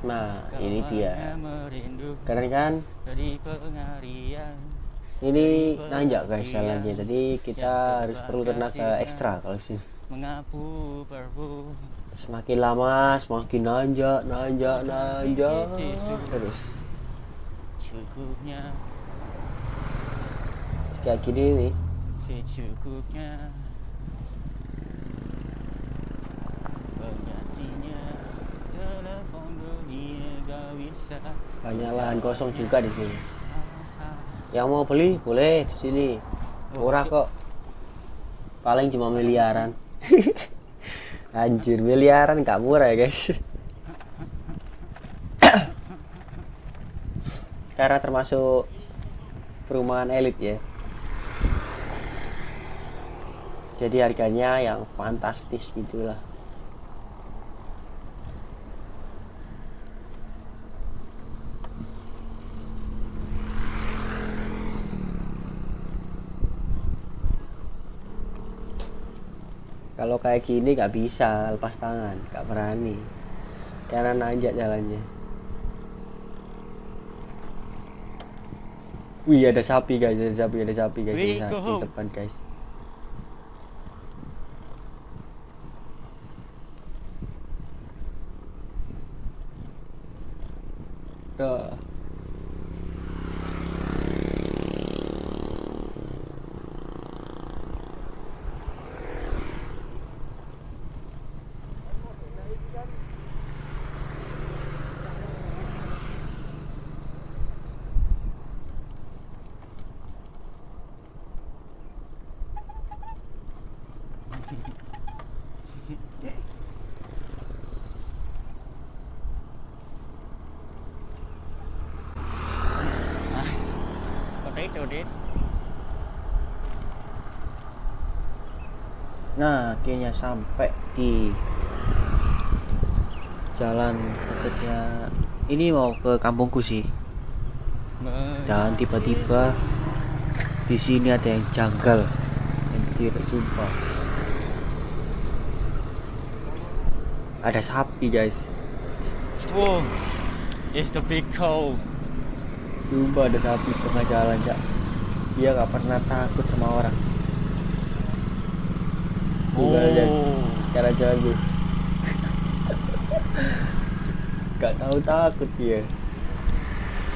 nah ini dia. Keren kan ini nanjak guys jalannya. Jadi kita harus perlu tenaga ekstra kalau sini perpu semakin lama semakin nanjak nanjak nanjak. terus. Cukupnya Terus kayak gini nih secukupnya. Banyak lahan kosong juga di sini yang mau beli boleh di sini. Murah kok. Paling cuma miliaran. [LAUGHS] Anjir miliaran nggak murah ya guys. [COUGHS] Karena termasuk perumahan elit ya. Jadi harganya yang fantastis gitulah kalau kayak gini nggak bisa lepas tangan nggak berani. Karena nanjak jalannya. Wih ada sapi guys ada sapi ada sapi guys di, depan guys Nah, akhirnya sampai di jalan dekatnya. Ini mau ke kampungku sih. Dan tiba-tiba di sini ada yang janggal. Anjir, sumpah. Ada sapi, guys. Whoa, it's the big cow. Sumpah ada sapi tengah jalan, Cak. Dia nggak pernah takut sama orang. Juga ada cara jalan gue. Gak tahu takut dia.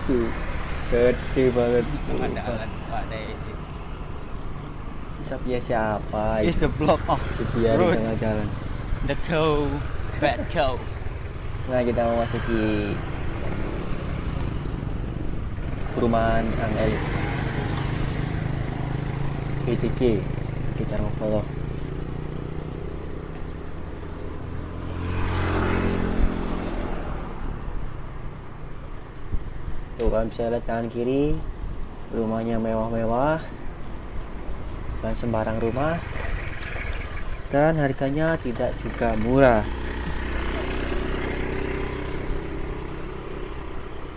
Tuh, gede banget. Ada alat Pak Desi. Sapinya siapa? It's the block of di road. tengah jalan. the cow, bad cow. Nah kita mau masuki perumahan Kang El PTK kita mau follow kan bisa lihat kanan kiri rumahnya mewah-mewah dan sembarang rumah dan harganya tidak juga murah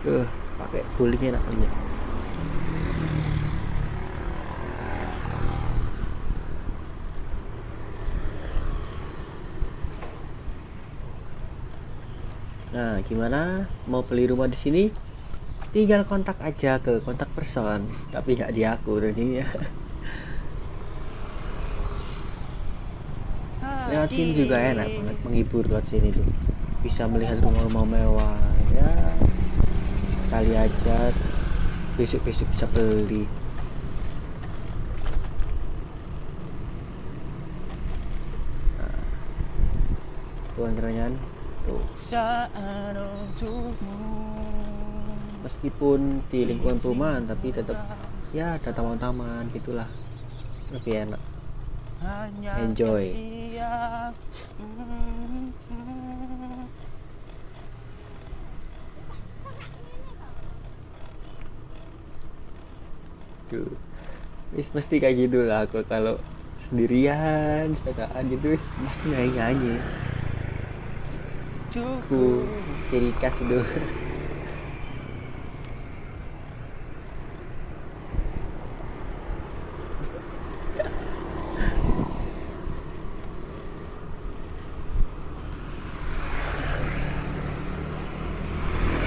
Eh, pakai gulingnya enak ya. Nah, gimana? Mau beli rumah di sini? Tinggal kontak aja ke kontak person, tapi nggak di aku ya. [LAUGHS] Lewat sini juga enak banget menghibur lewat sini tuh. Bisa melihat rumah-rumah mewah ya. Kali aja besok-besok bisa beli. Nah, tuh anjrangan tuh Saat untukmu. Meskipun di lingkungan perumahan tapi tetap ya ada taman-taman gitulah. Lebih enak. Enjoy. Tuh. Wis mesti kayak gitu lah aku. Kalau sendirian sepedaan gitu wis mesti nyanyi nyanyi kiri kas itu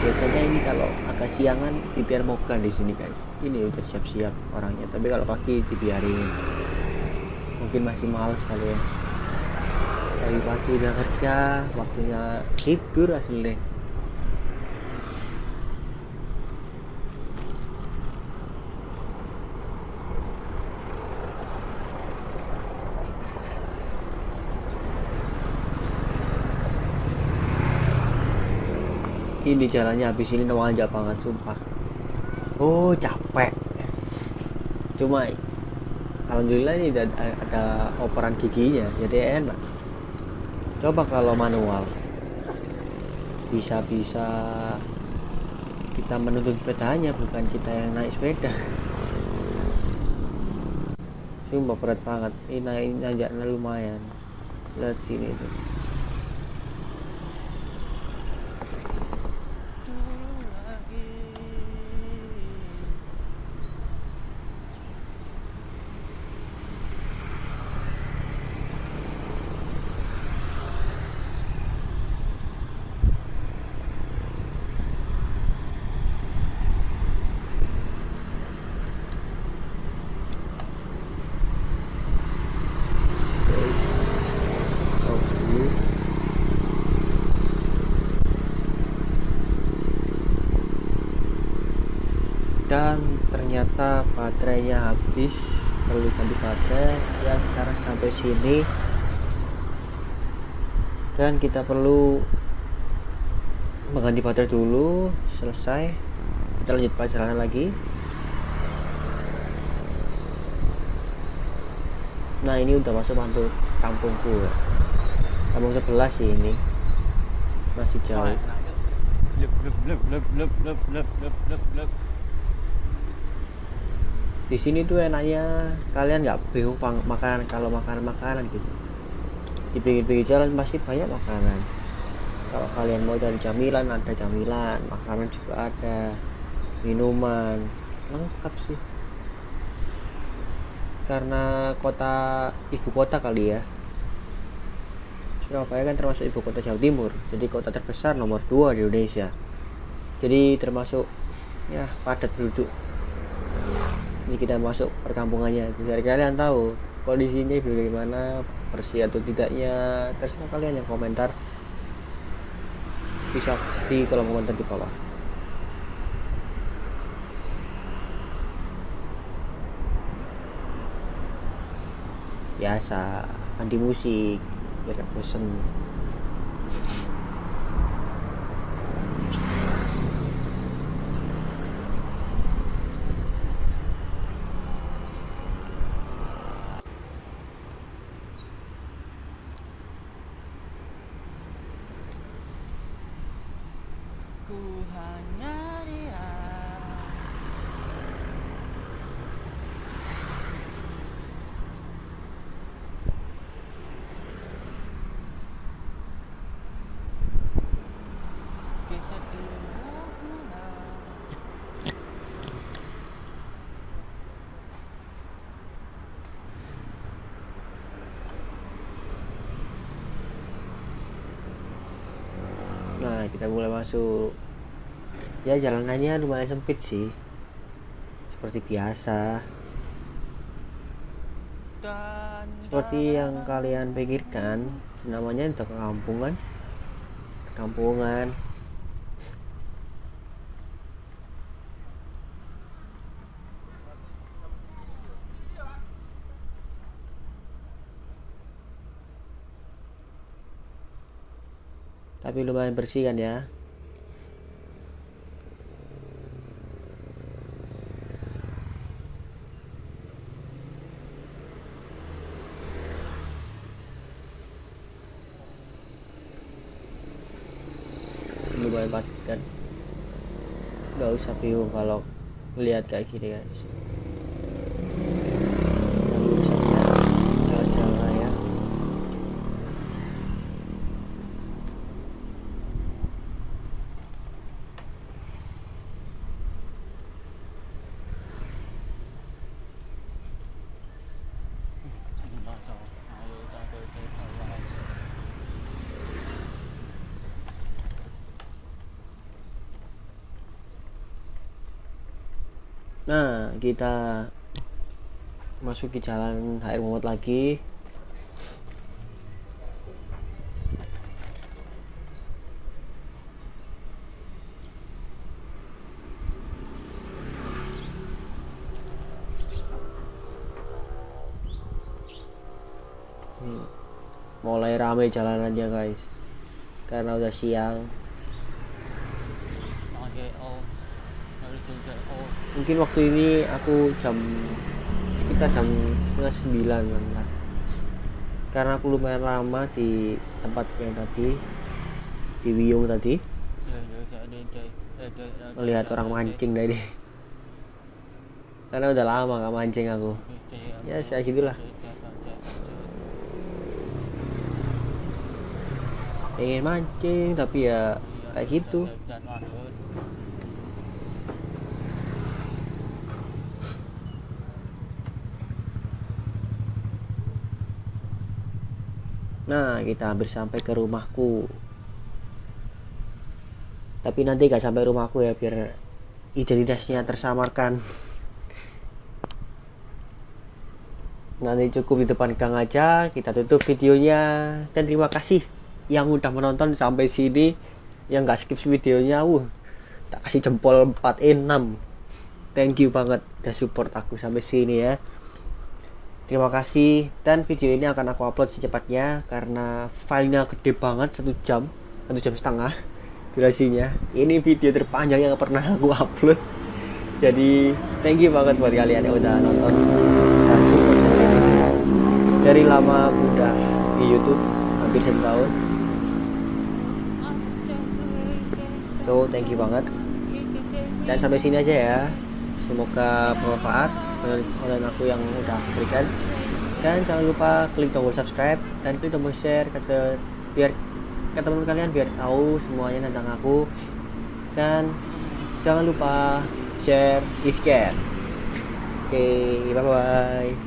biasanya ini kalau agak mokan di sini guys. Ini udah siap-siap orangnya. Tapi kalau pagi dibiarin. Mungkin masih males kali ya. Dari pagi udah kerja waktunya tidur asli ini jalannya habis ini aja banget sumpah oh capek. Cuma alhamdulillah ini ada, ada operan giginya jadi enak. Coba kalau manual bisa-bisa kita menuntun sepedanya bukan kita yang naik sepeda. Sumpah berat banget. Ini naik lumayan. Lihat sini tuh Stop dulu. Dan ternyata baterainya habis perlu ganti baterai. Ya sekarang sampai sini. Dan kita perlu mengganti baterai dulu. Selesai. Kita lanjut perjalanan lagi. Nah ini udah masuk mantu kampungku. Ya. kampung sebelah sih ini. Masih jauh di sini tuh enaknya kalian nggak bingung makanan kalau makanan makanan gitu. Di pinggir-pinggir jalan pasti banyak makanan. Kalau kalian mau dari camilan ada camilan. Makanan juga ada. Minuman. Lengkap sih. Karena kota ibu kota kali ya. Surabaya kan termasuk ibu kota Jawa Timur. Jadi kota terbesar nomor 2 di Indonesia. Jadi termasuk ya padat penduduk ini kita masuk perkampungannya. Biar kalian tahu kondisinya bagaimana bersih atau tidaknya terserah kalian yang komentar. Bisa di kolom komentar di bawah. Biasa mandi musik biar gak bosen Ku hanya dia Kisah dia mulai masuk. Ya jalanannya lumayan sempit sih. Seperti biasa. Seperti yang kalian pikirkan namanya itu kampungan. Kampungan tapi lumayan bersih kan ya. Lumayan padat kan. Nggak usah bingung kalau melihat kayak gini guys Lalu saja jalan-jalan ya Nah, kita masuki jalan HR Muhammad lagi. Hmm, Mulai rame jalanannya guys, karena udah siang. Oke, oh. Harus juga oh. mungkin waktu ini aku jam sekitar jam setengah sembilan lah karena aku lumayan lama di tempat yang tadi di Wiyung tadi. Melihat orang mancing tadi. Karena udah lama gak mancing aku. Ya saya gitulah. Pengen mancing tapi ya kayak gitu Nah, kita hampir sampai ke rumahku. Tapi nanti gak sampai rumahku ya biar identitasnya tersamarkan. Nanti cukup di depan gang aja, kita tutup videonya. Dan terima kasih yang udah menonton sampai sini. Yang gak skip videonya, wuh, tak kasih jempol 4 in 6. Thank you banget udah support aku sampai sini ya. Terima kasih dan video ini akan aku upload secepatnya karena filenya gede banget satu jam satu jam setengah durasinya. Ini video terpanjang yang pernah aku upload. Jadi thank you banget buat kalian yang udah nonton dari lama aku udah di YouTube hampir satu tahun. So thank you banget dan sampai sini aja ya. Semoga bermanfaat. Konten aku yang udah berikan. Dan jangan lupa klik tombol subscribe dan klik tombol share ke biar ke teman kalian biar tahu semuanya tentang aku. Dan jangan lupa share di share oke bye bye